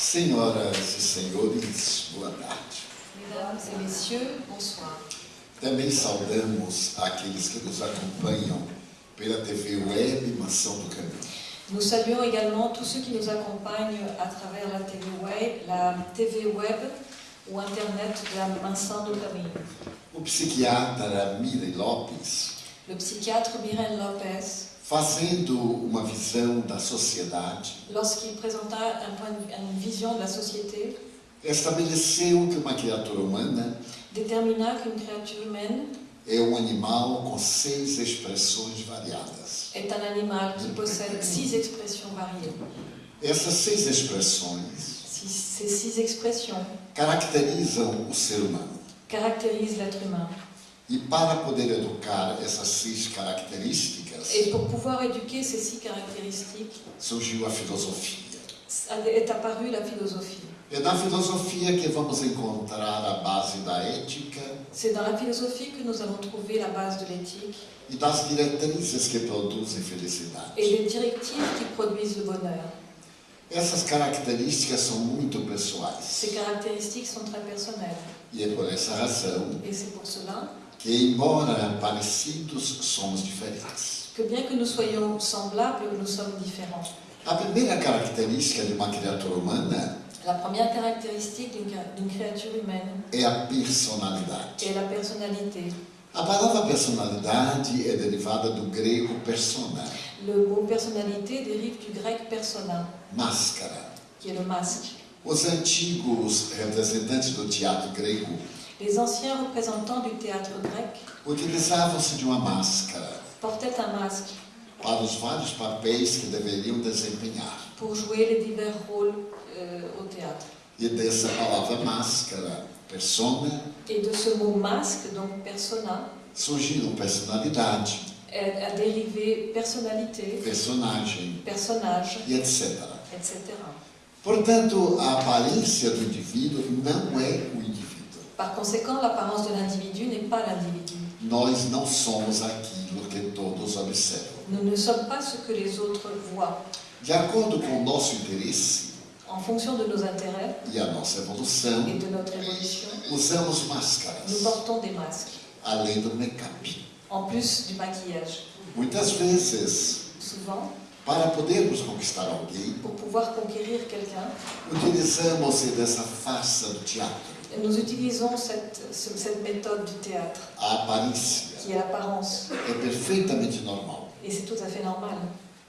Senhoras e senhores, boa tarde. Mesdames et messieurs, bonsoir. Também saudamos aqueles que nos acompanham pela TV web Mansão do Caminho. Nous saluons également tous ceux qui nous accompagnent à travers la TV web, la TV web ou Internet de la Mansão do Caminho. O psiquiatra Mirei Lopes, Le psychiatre Miren Lopez, fazendo uma visão da sociedade, lorsqu'il présenta un point une vision de la société, estabeleceu que uma criatura humana détermina qu'une créature humaine é um animal com seis expressões variadas. est un animal qui possède six expressions variées. Essas seis expressões Ces six expressions caracterizam o ser humano. caractérisent l'être humain. E para poder educar essas seis características, Et pour pouvoir éduquer ces six caractéristiques, surgiu a filosofia. est apparue la philosophie. É na filosofia que vamos encontrar a base da ética C'est dans la philosophie que nous allons trouver la base de l'éthique e das diretrizes que produzem felicidade. et les directives qui produisent le bonheur. Essas características são muito pessoais Ces caractéristiques sont très personnelles. e é por essa razão Et c'est pour cela que, embora parecidos, somos diferentes. que bien que nous soyons semblables, nous sommes différents. A primeira característica de uma criatura humana La première caractéristique d'une créature humaine é a personalidade. est la personnalité. A palavra personalidade é derivada do grego persona, Le mot personnalité dérive du grec persona, máscara. qui est le masque. Os antigos representantes do teatro grego Les anciens représentants du théâtre grec utilizavam-se de uma máscara portaient un masque para os vários papéis que deveriam desempenhar. pour jouer les divers rôles euh, au théâtre. E dessa palavra máscara, persona, Et de ce mot masque, donc persona, surgiram personalidade, a dérivé personnalité, personagem personnage, e etc. etc. Portanto, a aparência do indivíduo não é o indivíduo. Par conséquent, l'apparence de l'individu n'est pas l'individu. Nós não somos aquilo que todos observam. Nous ne sommes pas ce que les autres voient. De acordo com o nosso interesse En fonction de nos intérêts e a nossa evolução, et de notre évolution, usamos nous máscaras, portons des masques, além do make-up. en plus du maquillage. Muitas vezes, Souvent, para podermos conquistar alguém, pour pouvoir conquérir quelqu'un, utilizamos dessa farsa do teatro, nous utilisons cette, ce- cette méthode du théâtre, a aparência. qui est l'apparence. É perfeitamente normal, Et c'est tout à fait normal.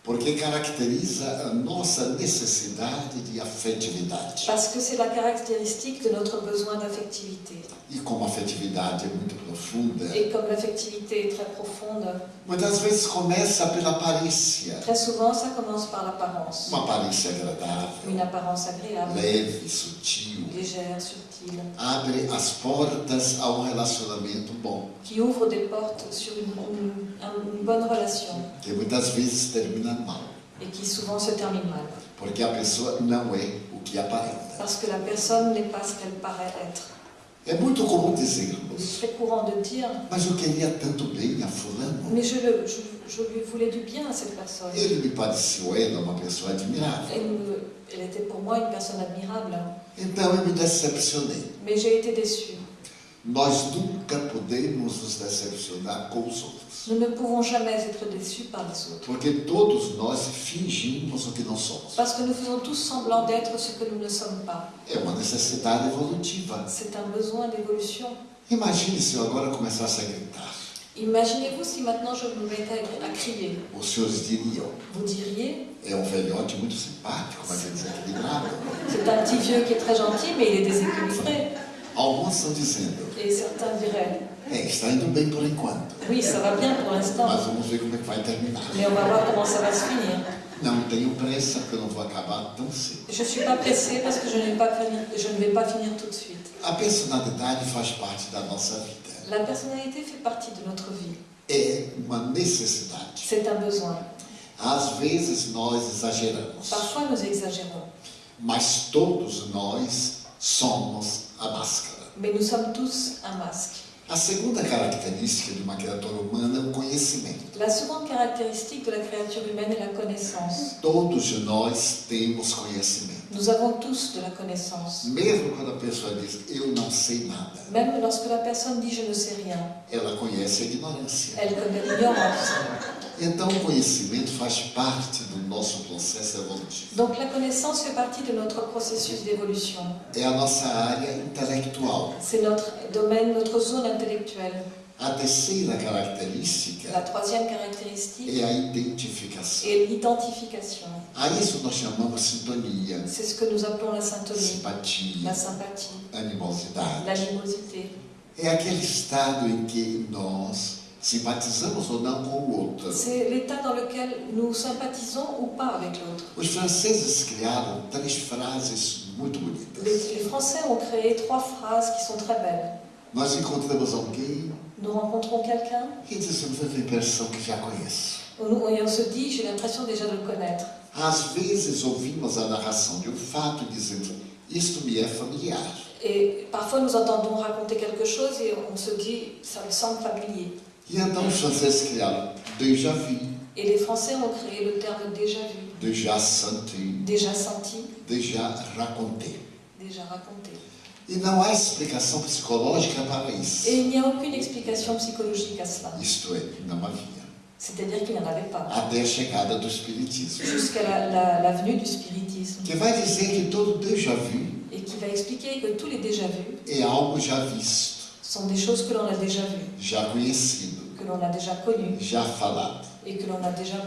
porque caracteriza a nossa necessidade de afetividade. Parce que c'est la caractéristique de notre besoin d'affectivité. E como a afetividade é muito profunda, Et comme l'affectivité est très profonde, muitas vezes começa pela aparência. très souvent ça commence par l'apparence. Uma aparência agradável, Une apparence agréable, leve, sutil, légère, subtile, abre as portas a um relacionamento bom, qui ouvre des portes sur une, une- un- une bonne relation que muitas vezes termina mal, et qui souvent se termine mal. porque a pessoa não é o que aparenta. Parce que la personne n'est pas ce qu'elle paraît être. É muito comum dizermos, très courant de dire mas eu queria tanto bem a fulano. Mais je, le- je, je lui voulais du bien à cette personne. Ele me pareceu ela uma pessoa admirável. Elle, me- elle était pour moi une personne admirable, Então eu me decepcionei. mais j'ai été déçue. Nós nunca podemos nos decepcionar com os outros, Nous ne pouvons jamais être déçus par les autres. porque todos nós fingimos o que não somos. Parce que nous faisons tous semblant d'être ce que nous ne sommes pas. É uma necessidade evolutiva. C'est un besoin d'évolution. Imagine se eu agora começasse a gritar. Imaginez-vous si maintenant je me mettais à crier. Senhores diriam, Vous diriez é um velhote muito simpático, mas é desequilibrado. C'est un petit vieux qui est très gentil, mais il est déséquilibré. Alguns estão dizendo, Et certains diraient é, está indo bem por enquanto, Oui, ça va bien pour l'instant, mas vamos ver como é que vai terminar. mais on va voir comment ça va se finir. Não tenho pressa, porque eu não vou acabar tão cedo. Je ne suis pas pressée parce que je, pas fini- je ne vais pas finir tout de suite. A personalidade faz parte da nossa vida. La personnalité fait partie de notre vie. É uma necessidade. C'est un besoin. Às vezes nós exageramos, Parfois, nous exagérons, mas todos nós somos a máscara. mais nous sommes tous un masque. A segunda característica de uma criatura humana é o conhecimento. La seconde caractéristique de la créature humaine est la connaissance. Todos nós temos conhecimento. Nous avons tous de la connaissance. Mesmo quando a pessoa diz eu não sei nada, Même lorsque la personne dit je ne sais rien, ela conhece a ignorância. elle connaît l'ignorance. Então o conhecimento faz parte do nosso processo evolutivo. Donc la connaissance fait partie de notre processus d'évolution. É a nossa área intelectual. C'est notre domaine, notre zone intellectuelle. A terceira característica La troisième caractéristique é a identificação. est l'identification. A isso nós chamamos sintonia, C'est ce que nous appelons la syntonie, simpatia, la sympathie, animosidade. l'animosité. É aquele estado em que nós simpatizamos ou não com o outro. C'est l'état dans lequel nous sympathisons ou pas avec l'autre. Os franceses criaram três frases muito Les, bonitas. les Français ont créé trois phrases qui sont très belles. Nós encontramos alguém Nous rencontrons quelqu'un e dizemos, eu tenho a impressão que já conheço. on- et on se dit, j'ai l'impression déjà de le connaître. Às vezes ouvimos a narração de um fato e dizemos, isto me é familiar. Et parfois nous entendons raconter quelque chose et on se dit, ça me semble familier. E então os franceses criaram déjà vu, Et les Français ont créé le terme déjà vu, déjà senti, déjà senti, déjà raconté. déjà raconté. E não há explicação psicológica para isso. Et il n'y a aucune explication psychologique à cela. Isto é, não havia. C'est-à-dire qu'il n'y en avait pas. Até a chegada do Espiritismo. Jusqu'à la, la- la venue du spiritisme. Que vai dizer que todo déjà vu Et qui va expliquer que tous les déjà vus é algo já visto, sont des choses que l'on a déjà vues, já conhecido, que l'on a déjà connues já falado. Et que l'on a déjà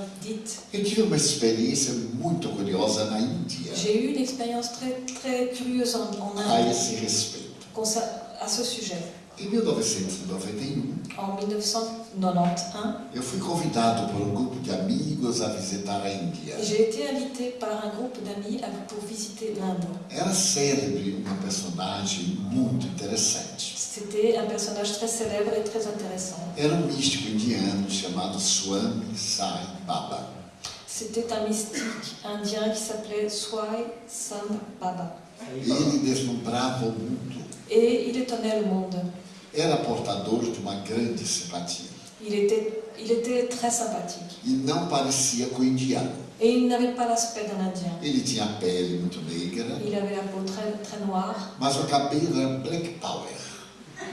Índia J'ai eu une expérience très, très curieuse en, en Inde à ce sujet. Em 1991, En 1991, eu fui convidado por um grupo de amigos a visitar a Índia. j'ai été invitée par un groupe d'amis pour visiter l'Inde. Era célebre uma personagem muito interessante. C'était un personnage très célèbre et très intéressant. Era um místico indiano chamado Swami Sai Baba. C'était un mystique indien qui s'appelait Swai Sam Baba. Ele deslumbrava o mundo. Et il étonnait le monde. Era portador de uma grande simpatia. Il était, il était très sympathique. E não parecia com o indiano. Et il n'avait pas l'aspect d'un Indien. Ele tinha a pele muito negra, Il avait la peau très, très noire, mas o cabelo era black power.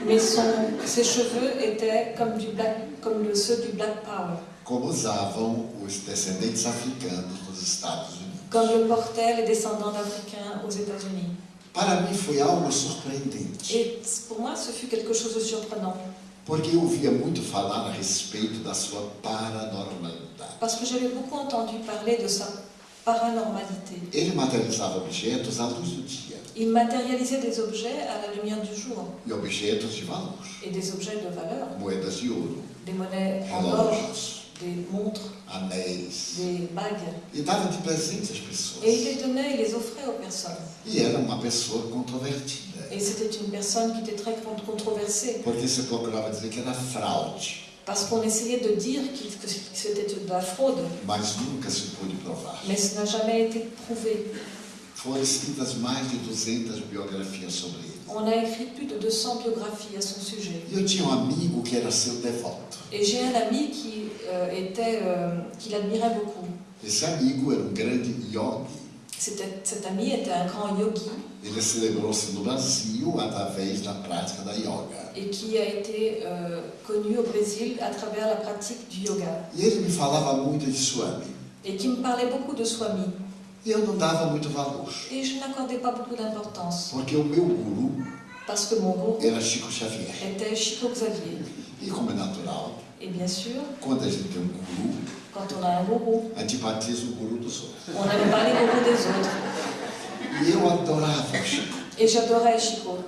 Mais son, ses cheveux étaient comme, du black, comme ceux du Black Power, como usavam os descendentes africanos nos Estados Unidos. comme le portaient les descendants d'Africains aux États-Unis. Para mim foi algo surpreendente, Et pour moi, ce fut quelque chose de surprenant, porque eu ouvia muito falar a respeito da sua paranormalidade. parce que j'avais beaucoup entendu parler de sa paranormalité. Ele materializava objetos à luz do dia Il matérialisait des objets à la lumière du jour, e objetos de valor, et des objets de valeur, moedas de ouro, des monnaies en or, des montres, anéis, des bagues. e dava de presente às pessoas. Et il les donnait, il les offrait aux personnes. E era uma pessoa controvertida, Et c'était une personne qui était très con- controversée, porque se procurava dizer que era fraude, parce qu'on essayait de dire que c'était de la fraude, mas nunca se pôde provar. mais ce n'a jamais été prouvé. Foram escritas mais de 200 biografias sobre ele. On a écrit plus de 200 biographies à son sujet. E eu tinha um amigo que era seu devoto. Et j'ai un ami qui euh, était, euh, qui l'admirait beaucoup. Esse amigo era um grande yogi. C'était- cet ami était un grand yogi Ele celebrou-se no Brasil através da prática da yoga. et qui a été euh, connu au Brésil à travers la pratique du yoga. E ele me falava muito de Swami. Et qui me parlait beaucoup de Swami. E eu não dava muito valor, Et je n'accordais pas beaucoup d'importance, porque o meu guru parce que mon gourou era Chico Xavier. était Chico Xavier. E como é natural, Et bien sûr, quando a gente tem um guru, quand on a un gourou, antipatiza o guru dos outros. on n'aime pas les gourous des autres. E eu adorava o Chico. Et j'adorais Chico.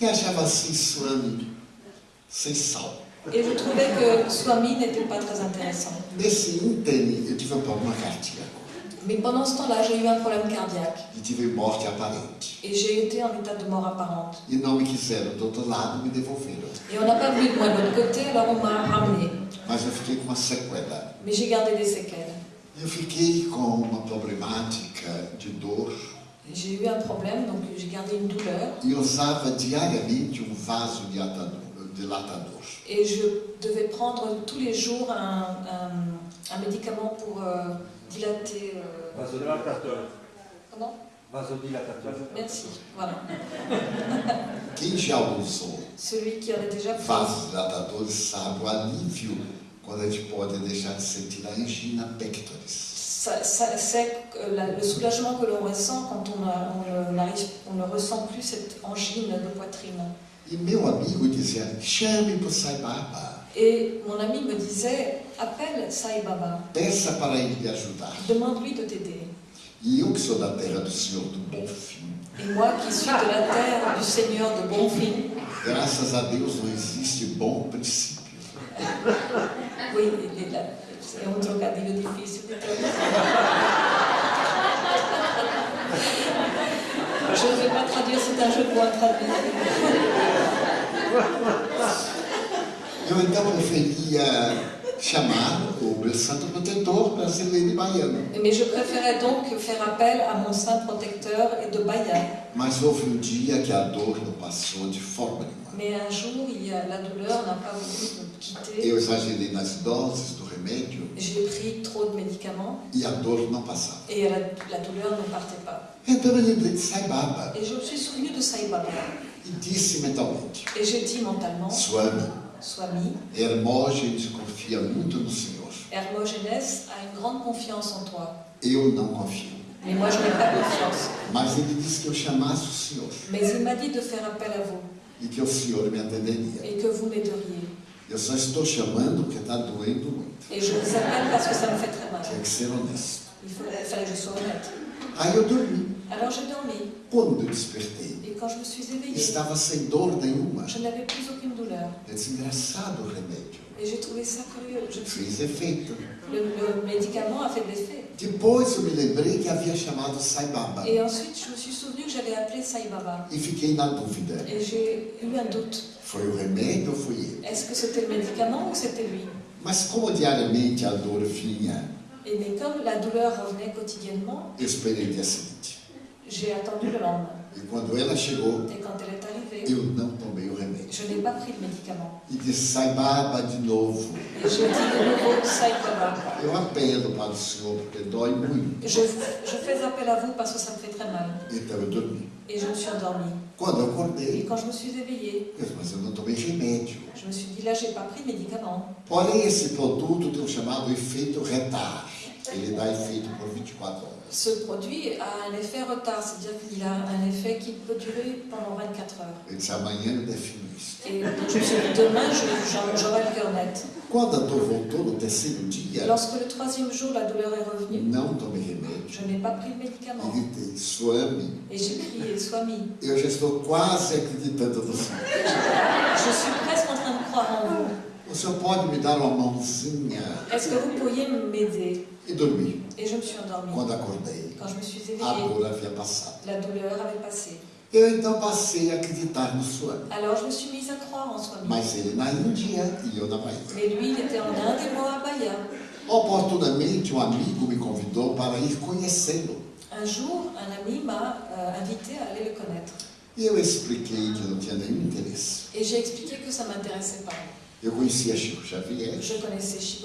E achava assim Swami sem sal. Et je trouvais que Swami n'était pas très intéressant. Nesse ínterim, eu tive um problema cardíaco Mais pendant ce temps-là, j'ai eu un problème cardiaque. e tive morte aparente. Et j'ai été en état de mort apparente. E não me quiseram do outro lado, me devolveram. Et on n'a pas voulu de moi de l'autre côté, alors on m'a ramené. Mas eu fiquei com uma sequela. Mais j'ai gardé des séquelles. Eu fiquei com uma problemática de dor J'ai eu un problème, donc j'ai gardé une douleur. e usava diariamente um vaso dilatador. dilatador. Et je devais prendre tous les jours un, un- un médicament pour euh, dilater. euh, Vasodilatateur. comment? Vasodilatateur. Merci. Voilà. Quem já usou Celui qui en a déjà pris. vasos dilatadores sabe o alívio quando a gente pode deixar de sentir a angina pectoris. Ça- ça- C'est la- le soulagement que l'on ressent quand on, a- on ne- n'arrive- on ne ressent plus cette angine de poitrine. E meu amigo dizia: chame para o Sai Baba, Et mon ami me disait, appelle Sai Baba, peça para ele lhe ajudar. demande-lui de t'aider. E eu que sou da terra do Senhor do Bom Fim, Et moi qui suis de la terre du Seigneur de Bonfim, graças a Deus não existe bom princípio. oui, c'est un trocadilho difficile de traduire. Je ne vais pas traduire, c'est un jeu de mots à traduire. Eu então preferia chamar o meu santo protetor brasileiro e baiano. Mais je préférais donc faire appel à mon saint protecteur et de Bahia. Mas houve um dia que a dor não passou de forma nenhuma. Mais un jour, a, la douleur n'a pas voulu me quitter. Eu exagerei nas doses do remédio J'ai pris trop de médicaments e a dor não passava. et la, la douleur ne partait pas. Então eu lembrei de Sai Baba Et je me suis souvenu de Sai Baba. e disse mentalmente: Et j'ai dit mentalement, Swami, Swami, Hermógenes confia muito no Senhor. Hermogenes a une grande confiance en toi. Eu não confio. Mais moi, je n'ai pas confiance. Mas ele disse que eu chamasse o Senhor Mais il m'a dit de faire appel à vous e que o Senhor me atenderia. et que vous m'aideriez. Eu só estou chamando porque está doendo muito. Et je vous appelle parce que ça me fait très mal. Tinha que ser honesto. Il fallait que je sois honnête. Aí eu dormi. Alors j'ai dormi. Quando eu despertei, quand je me suis éveillée, estava sem dor nenhuma. je n'avais plus aucune douleur. O remédio. Et j'ai trouvé ça curieux. Je- Fez efeito. le, le médicament a fait de l'effet. Depois eu me lembrei que havia chamado Sai Baba. Et ensuite, je me suis souvenu que j'avais appelé Sai Baba. E fiquei na dúvida. Et j'ai eu un doute. Foi o remédio ou fui eu? Est-ce que c'était le médicament ou c'était lui? Mas como diariamente a dor vinha, Et mais comme la douleur revenait quotidiennement, eu esperei o dia seguinte. j'ai attendu le lendemain. E quando ela chegou, arrivée, eu não tomei o remédio. je n'ai pas pris le médicament. E disse, sai baba de novo. Et j'ai dit de nouveau Sai Baba. Eu apelo para o Senhor porque dói muito. Je, je fais appel à vous parce que ça me fait très mal. Então eu dormi. Et je me suis endormie. Quando eu acordei, quand je me suis éveillée, eu disse, mas eu não tomei remédio. je me suis dit là, j'ai pas pris médicament. Porém, esse produto tem o chamado efeito retar. Ele dá efeito por 24 horas. Ce produit a un effet retard, c'est-à-dire qu'il a un effet qui peut durer pendant 24 heures. Et demain, j'aurai le cœur net. Lorsque le troisième jour, la douleur est revenue, je n'ai pas pris le médicament. Et j'ai crié, Swami, je suis presque en train de croire en vous. O Senhor pode me dar uma mãozinha? Est-ce que vous pourriez m'aider E dormi. Et je me suis endormie. Quando acordei, Quand je me suis a dor havia passado. la douleur avait passé. Eu então passei a acreditar no Swami. Alors je me suis mise à croire en Swami. Mas ele na Índia e eu na Bahia. Mais lui, il était en Inde et moi à Bahia. Oportunamente, um amigo me convidou para ir conhecê-lo. Un jour, un ami m'a euh, invité à aller le connaître. E eu expliquei que não tinha nenhum interesse. Et j'ai expliqué que ça m'intéressait pas. Eu conhecia Chico Xavier, Chico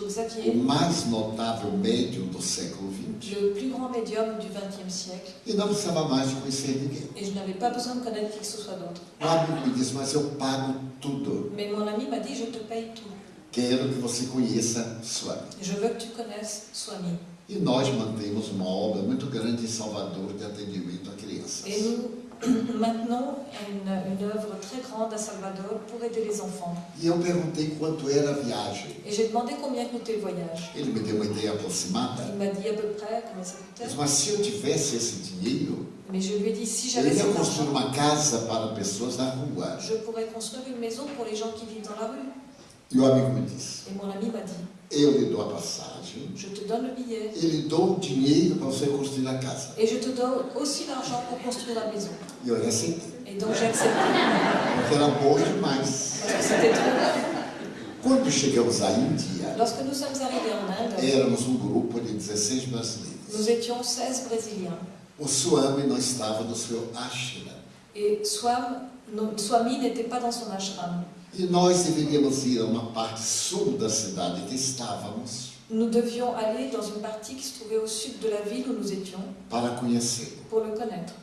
o Xavier, mais notável médium do século XX, le plus grand médium du XXe siècle, e não precisava mais de conhecer ninguém. et je n'avais pas besoin de connaître qui que ce soit d'autre. O amigo me disse, mas eu pago tudo. Mais mon ami m'a dit, je te paye tout. Quero que você conheça Swami. Je veux que tu connaisses Swami. E nós mantemos uma obra muito grande em Salvador de atendimento a crianças. Et nous maintenons une, une œuvre très grande à Salvador pour aider les enfants. E eu perguntei quanto era a viagem. Et j'ai demandé combien coûtait le voyage. Ele me deu uma ideia aproximada. Il m'a dit à peu près combien ça coûtait. mas se eu tivesse esse dinheiro, Mais je lui ai dit, si j'avais eu ia cet argent, uma casa para pessoas na rua. je pourrais construire une maison pour les gens qui vivent dans la rue. E o amigo me disse, Et mon ami m'a dit, eu lhe dou a passagem je te donne le billet e lhe dou o dinheiro para você construir a casa. et je te donne aussi l'argent pour construire la maison. E eu aceitei, Et donc j'ai accepté. porque era bom demais. Parce que c'était trop. Quando chegamos à Índia, Lorsque nous sommes arrivés en Inde, éramos um grupo de 16 nous brasileiros. étions 16 Brésiliens. O Swami não estava no seu ashram. Et Swam, non, Swami n'était pas dans son ashram. E nós deveríamos ir a uma parte sul da cidade que estávamos. Nous devions aller dans une partie qui se trouvait au sud de la ville où nous étions para conhecê-lo. pour le connaître.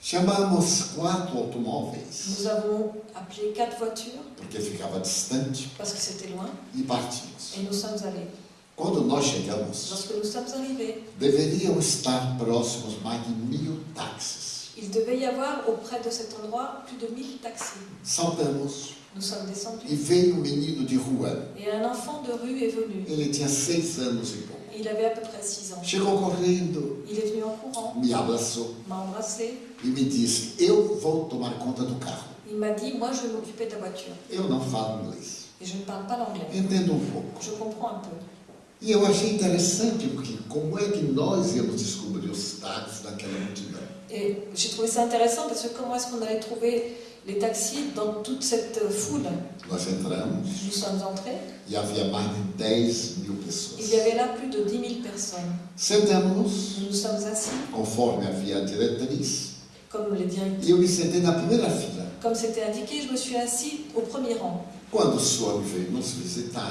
Chamamos quatro automóveis, Nous avons appelé quatre voitures porque ficava distante, parce que c'était loin e partimos. et nous sommes allés. Quando nós chegamos, Lorsque nous sommes arrivés, deveriam estar próximos mais de mil táxis. il devait y avoir auprès de cet endroit plus de 1000 taxis. Saltamos Nous sommes e descendus veio um menino de rua. et un enfant de rue est venu. Ele tinha seis anos e pouco. Il avait à peu près 6 ans. Chegou correndo, Il est venu en courant, me abraçou m'a embrassé, e me disse: Eu vou tomar conta do carro. il m'a dit Moi je vais m'occuper de ta voiture. Eu não falo inglês. Et je ne parle pas l'anglais. Entendo um pouco. Je comprends un peu. E eu achei interessante, porque como é que nós íamos descobrir os táxis daquela multidão? Et j'ai trouvé ça intéressant parce que comment est-ce qu'on allait trouver les taxis dans toute cette foule Nós entramos Nous sommes entrés, e havia mais de 10 mil pessoas. il y avait là plus de 10 000 personnes. Sentamos, Nous nous sommes assis, conforme havia a diretriz, comme les directives. e eu me sentei na primeira fila. Comme c'était indiqué, je me suis assis au premier rang. Quando Swami veio nos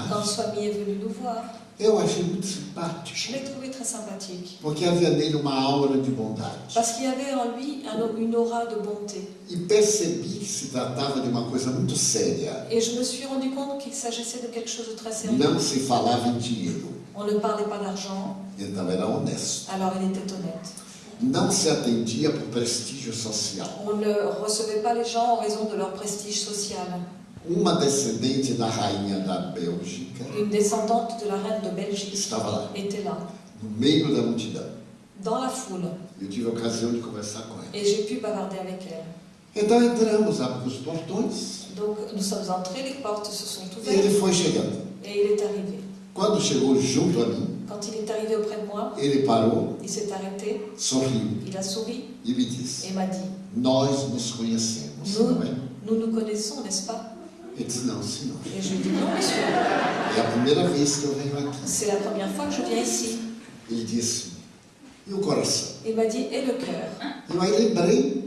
Quand Swami est venu nous voir, eu achei muito simpático, je l'ai trouvé très sympathique. porque havia nele uma aura de bondade. Parce qu'il y avait en lui un- une aura de bonté. E percebi que se tratava de uma coisa muito séria. Et je me suis rendu compte qu'il s'agissait de quelque chose de très sérieux. Não se falava em dinheiro, On ne parlait pas d'argent, então era honesto. alors il était honnête. Não se atendia por prestígio social. On ne recevait pas les gens en raison de leur prestige social. Uma descendente da rainha da Bélgica Une descendante de la reine de Belgique estava lá, était là, no meio da multidão. dans la foule, Eu tive a ocasião de conversar com ela. et j'ai pu bavarder avec elle. Então entramos, abrimos os portões Donc nous sommes entrés, les portes se sont e ele ouvertes foi chegando. et il est arrivé. Quando chegou junto a mim, Quand il est arrivé auprès de moi, ele parou, il s'est arrêté, sorriu il a souri e me disse: et m'a dit Nós nos conhecemos, Nous, não é? nous nous connaissons, n'est-ce pas Senhor. Et je lui ai dit Non, monsieur, É a primeira vez que eu venho aqui. c'est la première fois que je viens ici. Ele disse: E o coração? Il m'a dit Et le cœur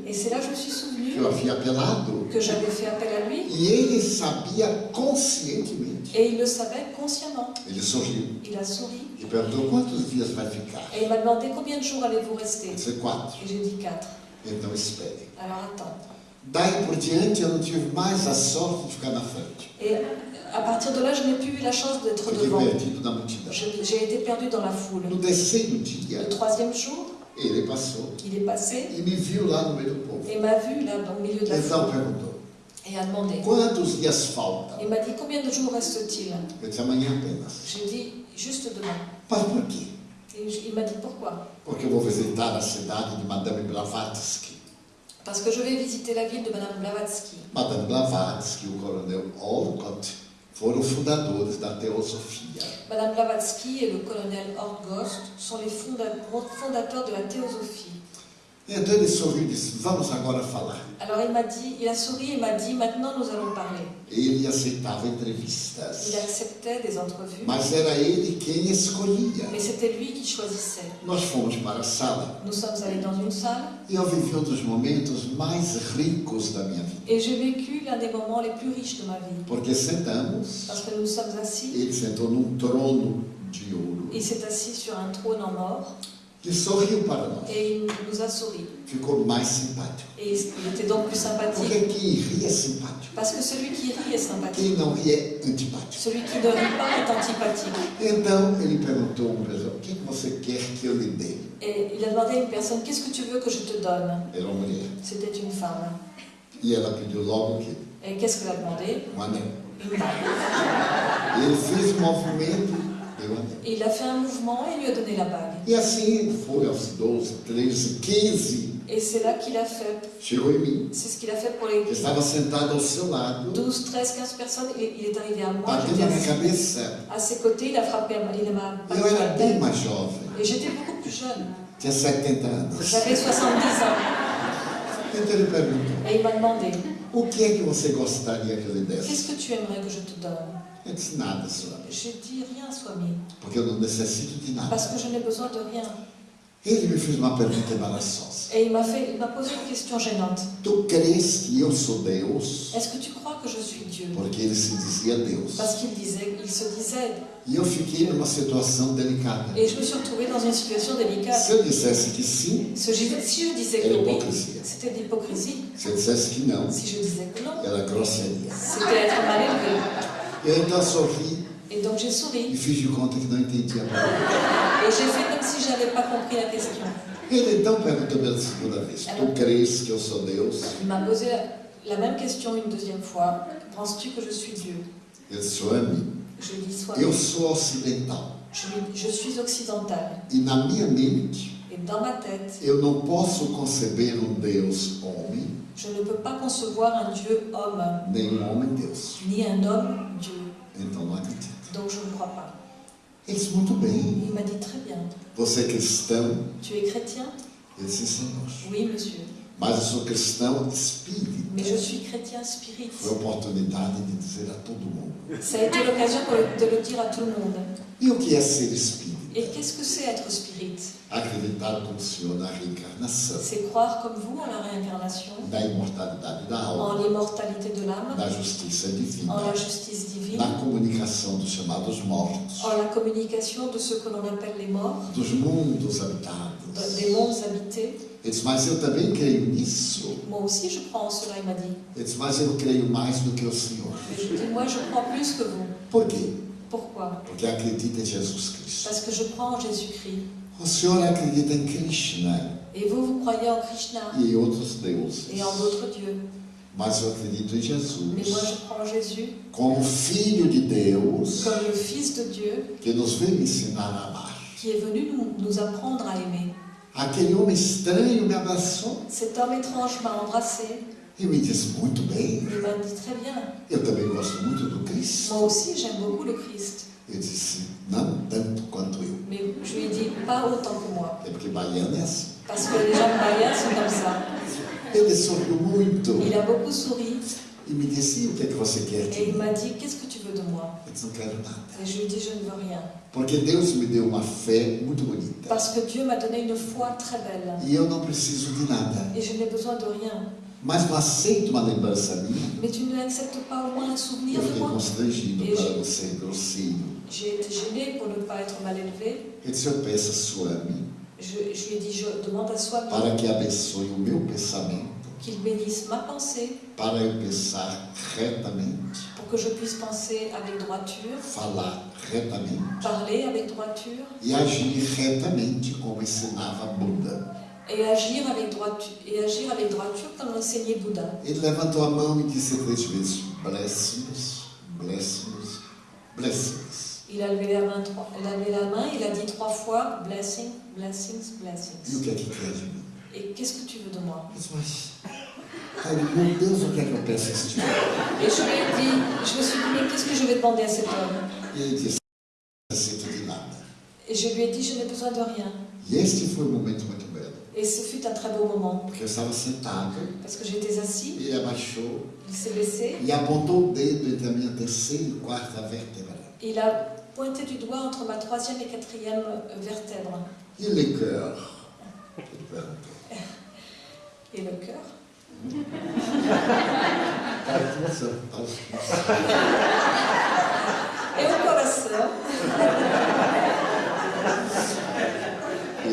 Et c'est là que je me suis que souvenu eu havia apelado que j'avais fait appel à lui e ele sabia conscientemente. et il le savait consciemment. Ele sorriu Il a souri perguntou: Quantos dias vai ficar? et il m'a demandé combien de jours allez-vous rester Eu disse: Quatro. Et j'ai dit quatre. Então espere. Alors attends. Daí por diante eu não tive mais a sorte de ficar na frente. Et à partir de là, je n'ai plus eu la chance d'être devant. J'ai été perdu dans la foule. No terceiro dia, Le troisième jour, ele passou il est passé e me viu lá no meio do povo. et m'a vu là dans le milieu de la Então foule perguntou: et a demandé. Quantos dias faltam? Il m'a dit combien de jours reste-t-il? J'ai dit juste demain. Mas por quê? Et il m'a dit pourquoi? Porque eu vou visitar a cidade de Madame Blavatsky. Parce que je vais visiter la ville de Madame Blavatsky. Madame Blavatsky o coronel Olcott foram fundadores da teosofia. Madame Blavatsky et le colonel Orgost sont les fonda- fondateurs de la théosophie. Então ele sorriu e disse: Vamos agora falar. Alors il m'a dit, il a souri et m'a dit maintenant nous allons parler. Ele aceitava Il entrevistas, acceptait des entrevues, mas era ele quem escolhia. mais c'était lui qui choisissait. Nós fomos para a sala Nous sommes allés dans une salle e eu vivi um dos momentos mais ricos da minha vida. et j'ai vécu l'un des moments les plus riches de ma vie. Porque sentamos, Parce que nous sommes assis, ele sentou num trono de ouro il s'est assis sur un trône en or e sorriu para nós. et il nous a souri. Ficou mais simpático. Et il était donc plus sympathique. Porque quem ri é simpático. Parce que celui qui rit est sympathique. Quem não ri é antipático. Celui qui ne rit pas est antipathique. Então ele perguntou a uma pessoa: O que que você quer que eu lhe dê? Et il a demandé à une personne, qu'est-ce que tu veux que je te donne? Era uma mulher. C'était une femme. E ela pediu logo o quê? Et qu'est-ce qu'elle a demandé? Um anel. Ele fez um movimento, deu o anel. Et il a fait un mouvement et lui a donné la bague. E assim foi aos 12, 13, 15. Et c'est là qu'il a fait, Chegou em mim. c'est ce qu'il a fait pour les Eu estava sentado ao seu lado, 12, 13, 15 personnes. Il est arrivé à moi, j'étais na minha cabeça. à ses côtés, il a frappé, il m'a Eu era bem mais jovem, Et j'étais beaucoup plus jeune. tinha 70 anos. J'avais 70 ans. Então ele perguntou: Et il m'a demandé, O que é que você gostaria que eu lhe desse? qu'est-ce que tu aimerais que je te donne Disse: Nada, Swami, J'ai dit rien, Swami, porque eu não necessito de nada. parce que je n'ai besoin de rien. Ele me fez uma pergunta embaraçosa. Et il m'a fait, il m'a posé une question gênante. Tu que eu sou Deus? Est-ce que tu crois que je suis Dieu? Porque ele se dizia Deus. Parce qu'il disait, il se disait. E eu fiquei numa situação delicada. Et je me suis retrouvée dans une situation délicate. Se eu dissesse que sim, Si je disais que oui, c'était de l'hypocrisie. Se eu dissesse que não, Si je disais que non, era grosseria. c'était être mal então sorri Et donc j'ai souri. de conta que não entendia nada. Et j'ai fait comme si je n'avais pas compris la question. Ele então perguntou pela segunda vez: Tu crês que eu sou Deus? Il m'a posé la même question une deuxième fois. Penses-tu que je suis Dieu? Eu Je lui dis soit. eu sou ocidental. Je, je suis occidentale. E na minha mente, Et dans ma tête, eu não posso conceber um Deus homem, je ne peux pas concevoir un Dieu homme, nem um homem Deus. ni un homme. Então não acredito. Donc je ne crois pas. Ele disse: Muito bem. Il m'a dit très bien. Você é cristão? Tu es chrétien Eu disse: Senhor. Oui, monsieur. Mas eu sou cristão espírita. Mais je suis chrétien spirit. Foi a oportunidade de dizer a todo mundo. Ça a été l'occasion de le dire à tout le monde. E o que é ser espírita? Et qu'est-ce que c'est être spirit? C'est croire comme vous en la réincarnation, en l'immortalité de l'âme, en la justice divine, en la communication de ce que l'on appelle les morts, des mondes habités. Disse, mas eu também creio nisso. Moi aussi, je crois en cela, il m'a dit. Mas eu creio mais do que o Senhor. Et je dis, moi, je crois plus que vous. Por quê? Pourquoi? Porque acredita em Jesus Cristo. Parce que je crois en Jésus-Christ. O Senhor acredita em Krishna Et vous, vous croyez en Krishna e em outros deuses. et en d'autres dieux. Mas eu acredito em Mais moi, Jesus je crois en Jésus como Filho de Deus comme le Fils de Dieu que nos veio ensinar a amar. qui est venu nous, nous apprendre à aimer. Aquele homem estranho me abraçou Cet homme étrange m'a embrassé. E me disse: Muito bem, Il m'a dit très bien. eu também gosto muito do Cristo. Moi aussi, j'aime beaucoup le Christ. Eu disse: Não tanto quanto eu. Mais je lui ai dit, pas autant que moi. É porque baiano é assim. Parce que les gens Bahia sont comme ça. Ele sorriu muito Il a beaucoup souri e me disse: o que é que você quer de et il m'a dit, qu'est-ce que tu veux de moi? Eu disse: Não quero nada. Et je lui ai dit, je ne veux rien. Porque Deus me deu uma fé muito bonita. Parce que Dieu m'a donné une foi très belle. E eu não preciso de nada. Et je n'ai besoin de rien. Mas não aceito uma lembrança minha. Mais tu n'acceptes pas au moins un souvenir Eu de fiquei moi constrangido E para je- não ser grosseiro. J'ai été gênée pour ne pas être mal élevée. Ele disse: Eu peço a sua ame Je, je lui ai dit, je demande à soi para que abençoe o meu pensamento, qu'il bénisse ma pensée para eu pensar retamente, pour que je puisse penser avec droiture, falar retamente parler avec droiture e agir retamente como ensinava Buda. Et agir avec droiture, et agir avec droiture comme l'enseignait Bouddha. Ele levantou a mão e disse três vezes: Blessings, blessings, blessings. Il a levé la main, il a levé la main, il a dit trois fois blessing, blessings, E o blessings. que é que quer de mim? Et qu'est-ce que tu veux de moi disse, mas, ai, meu Deus, o que é que eu peço a este homem? Et je lui ai dit, je me suis dit, mais qu'est-ce que je vais demander à cet homme E ele disse: Não aceito de nada. Et je lui ai dit, je n'ai besoin de rien. E este foi um momento muito Et ce fut un très beau moment, porque eu estava sentado, parce que j'étais assis, ele abaixou il s'est baissé, e apontou o dedo entre a minha terceira e quarta vértebra. et il a pointé du doigt entre ma troisième et quatrième vertèbre. E le cœur? Et le cœur? Et au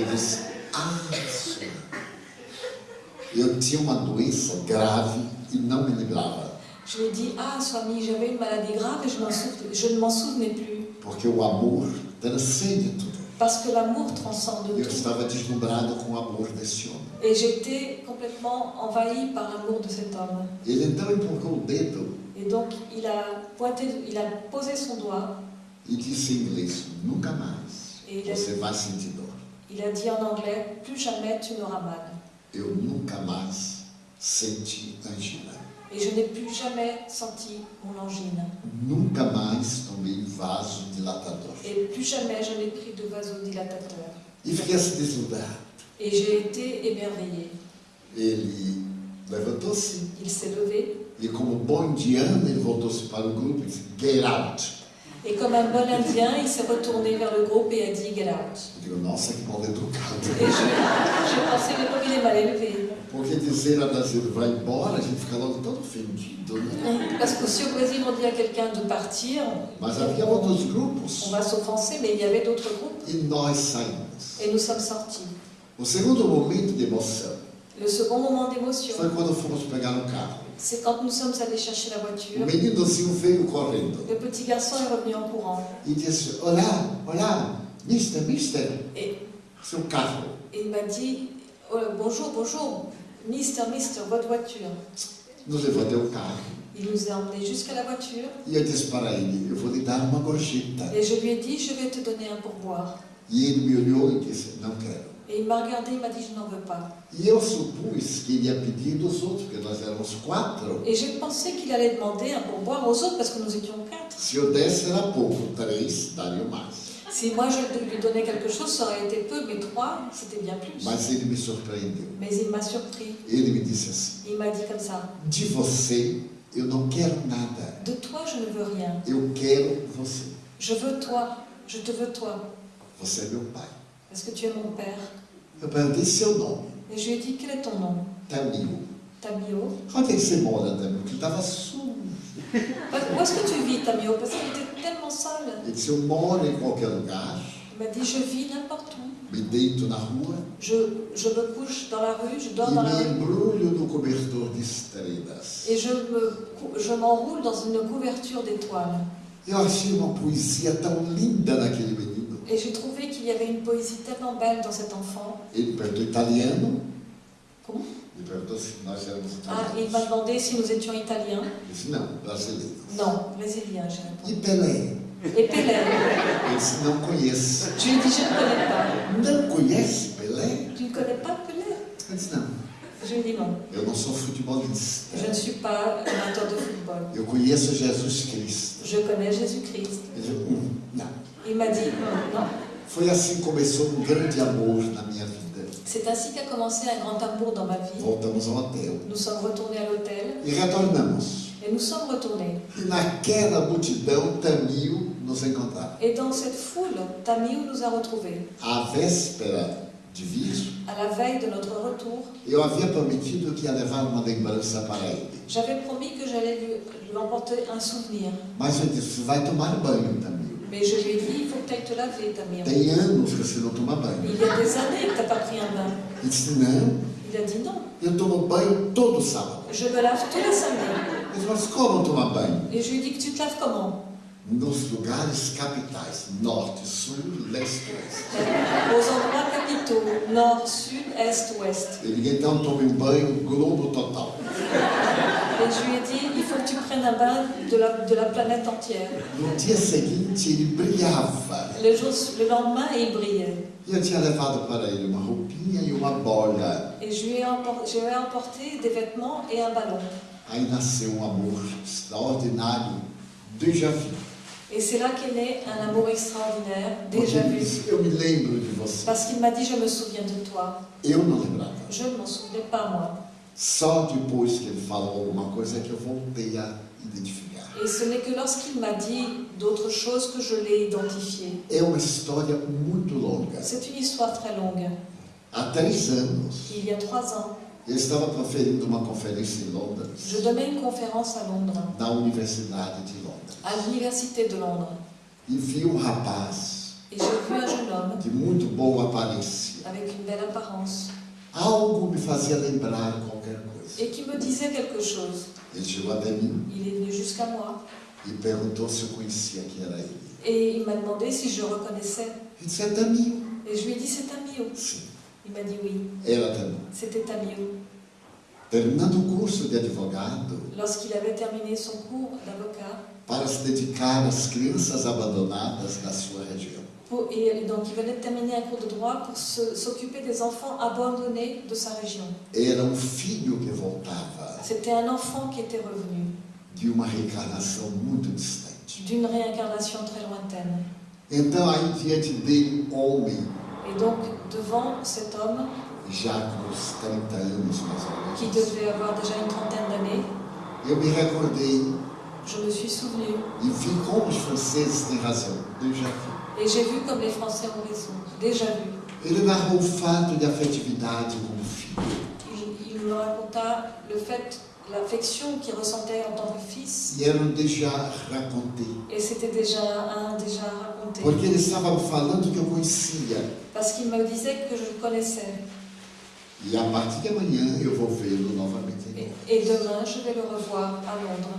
disse, ah, senhor, eu tinha uma doença grave e não me lembrava, Je lui ai dit, ah, Swami, j'avais une maladie grave et je, je ne m'en souvenais plus. porque o amor transcende tudo. Parce que l'amour transcende Eu tout. estava deslumbrado com o amor desse homem. Et j'étais complètement envahie par l'amour de cet homme. Ele então empurrou o dedo Et donc, il a pointé, il a posé son doigt e disse em inglês, nunca mais et il a, você vai sentir dor. il a dit en anglais, plus jamais tu n'auras mal. Eu nunca mais senti angina. Et je n'ai plus jamais senti mon angine. Nunca mais tomei vasodilatador. Et plus jamais je n'ai pris de vasodilatateur. E fiquei deslumbrado. Et j'ai été émerveillée. Ele levantou-se Il s'est levé e, como bom indiano, ele voltou-se para o grupo e disse: Get out. Et comme un bon indien, il s'est retourné vers le groupe et a dit Get out. Digo, nossa, que mal educado. Et je- j'ai pensé que comme il est mal élevé. Porque dizer a brasileiro vai embora, a gente fica logo todo ofendido, né? Parce que si au Brésil on dit à quelqu'un de partir, Mas havia outros on grupos va s'offenser, mais il y avait d'autres groupes e nós saímos. et nous sommes sortis. O segundo momento de emoção Le second moment d'émotion, foi quando fomos pegar um carro. C'est quand nous sommes allés chercher la O voiture. meninozinho veio correndo Le petit garçon est revenu en courant e disse: Olá, olá, mister, mister, et, seu carro. et il m'a dit Oh, Bonjour, bonjour, Mister, Mister, votre voiture. Nos levou até o carro. Il nous a emmenés jusqu'à la voiture E eu disse para ele: Eu vou lhe dar uma gorjeta. et je lui ai dit Je vais te donner un pourboire. E ele me olhou e disse: Não quero. Et il m'a regardé, il m'a dit Je n'en veux pas. E eu supus que ele ia pedir dos outros, porque nós éramos quatro. Et j'ai pensé qu'il allait demander un pourboire aux autres parce que nous étions quatre. Se eu desse era pouco, três. Si moi je lui donnais quelque chose, ça aurait été peu, mais trois, c'était bien plus. Mas ele me surpreendeu. Mais il m'a surpris. Ele me disse assim: Il m'a dit comme ça De você eu não quero nada. De toi, je ne veux rien. Eu quero você. Je veux toi. Je te veux toi. Você é meu pai. Parce que tu es mon père? Eu perguntei seu nome. Et je lui ai dit Quel est ton nom? Tamil. Tamio. Onde é que você mora, Tamil? Porque estava sujo. Où est-ce que tu vis, Tamio Parce qu'il était tellement sale. Ele disse: Eu moro em qualquer lugar, Il m'a dit Je vis n'importe où. me deito na rua Je, je me couche dans la rue, je dors dans la rue. embrulho no cobertor de estrelas. Et je me je m'enroule dans une couverture d'étoiles. Eu achei uma poesia tão linda naquele menino. Et j'ai trouvé qu'il y avait une poésie tellement belle dans cet enfant. Ele perguntou italiano. Comment? Éramos Ah, il m'a demandé si nous étions italiens. Não, brasileiros. Non, brésiliens, j'ai répondu. Pelé? Et Pelé Ele disse: Não conheço. Je lui ai dit Je ne connais pas. Não conhece Pelé? Tu ne connais pas Pelé? Ele disse: Não, Je lui ai dit non. eu não sou futebolista. Je ne suis pas amateur de football. Eu conheço Jesus Cristo. Je connais Jésus-Christ. Hum, Não. Il m'a dit non. non. Foi assim que começou um grande amor na minha vida. C'est ainsi qu'a commencé un grand amour dans ma vie. Voltamos ao hotel Nous sommes retournés à l'hôtel e retornamos. et nous sommes retournés. E naquela multidão, Tamil nos encontrava. Et dans cette foule, Tamiou nous a retrouvés. À véspera de vir, À la veille de notre retour, eu havia prometido que ia levar uma lembrança para ele. j'avais promis que j'allais lui, lui emporter un souvenir. Mas eu disse: vai tomar banho, Tamil. Mais je lui ai dit, il faut que tu ailles te laver, Tamir. Tem anos que você não toma banho. Il y a des années que tu n'as pas pris un bain. Ele disse: não, Il a dit non, eu tomo banho todo sábado. je me lave tous les samedis. Ele disse: mas como tomar banho? Et je lui ai dit que tu te laves comment? Nos lugares capitais, norte, sul, leste, oeste. Aux endroits capitaux, nord, sud, est, ouest. Ele disse: então tome um banho globo total. Et je lui ai dit, il faut que tu prennes un bain de la, de la planète entière. No dia seguinte, ele brilhava. Le, jour, le lendemain, il brillait. E eu tinha levado para ele uma roupinha e uma bola. Et je lui ai empor- je lui ai emporté des vêtements et un ballon. Aí nasceu um amor extraordinário, déjà vu. Et c'est là qu'est né un amour extraordinaire, déjà vu. Parce qu'il m'a dit, je me souviens de toi. Eu não lembrava. Je ne m'en souvenais pas, moi. Só depois que ele falou alguma coisa que eu voltei a identificar. Et ce n'est que lorsqu'il m'a dit d'autres choses que je l'ai identifié. É uma história muito longa. C'est une histoire très longue. Há três anos, Il y a trois ans, eu estava proferindo uma conferência em Londres, je donnais une conférence à Londres, na Universidade de. À l'université de Londres. E vi um rapaz Et j'ai vu un jeune homme de muito boa aparência. avec une belle apparence Algo me fazia lembrar qualquer coisa. et qui me disait quelque chose. Ele chegou até mim Il est venu jusqu'à moi e perguntou se eu conhecia quem era ele. et il m'a demandé si je reconnaissais. Ele disse, é Tamil. Et je lui ai dit c'est Tamio. Sim, Il m'a dit oui, era Tamil. c'était Tamio. Terminando o curso de advogado, Lorsqu'il avait terminé son cours d'avocat, para se dedicar às crianças abandonadas da sua região. et donc il venait de terminer un cours de droit pour s'occuper des enfants abandonnés de sa région. Era um filho que voltava C'était un enfant qui était revenu de uma reencarnação muito distante. d'une réincarnation très lointaine. Então, aí diante dele, homem, Et donc, devant cet homme, já com uns 30 anos mais ou qui menos, devait avoir déjà une trentaine d'années, eu me recordei je me suis souvenu e vi como os franceses têm razão. Déjà vu. et j'ai vu comme les Français ont raison, déjà vu. Ele narrou o fato de afetividade com o filho. Il, il me raconta le fait, l'affection qu'il ressentait en tant que fils, E era um déjà raconté. et c'était déjà un déjà raconté. Porque ele estava falando que eu conhecia. Parce qu'il me disait que je le connaissais. E a partir de amanhã eu vou vê-lo novamente. Et, et demain, je vais le revoir à Londres.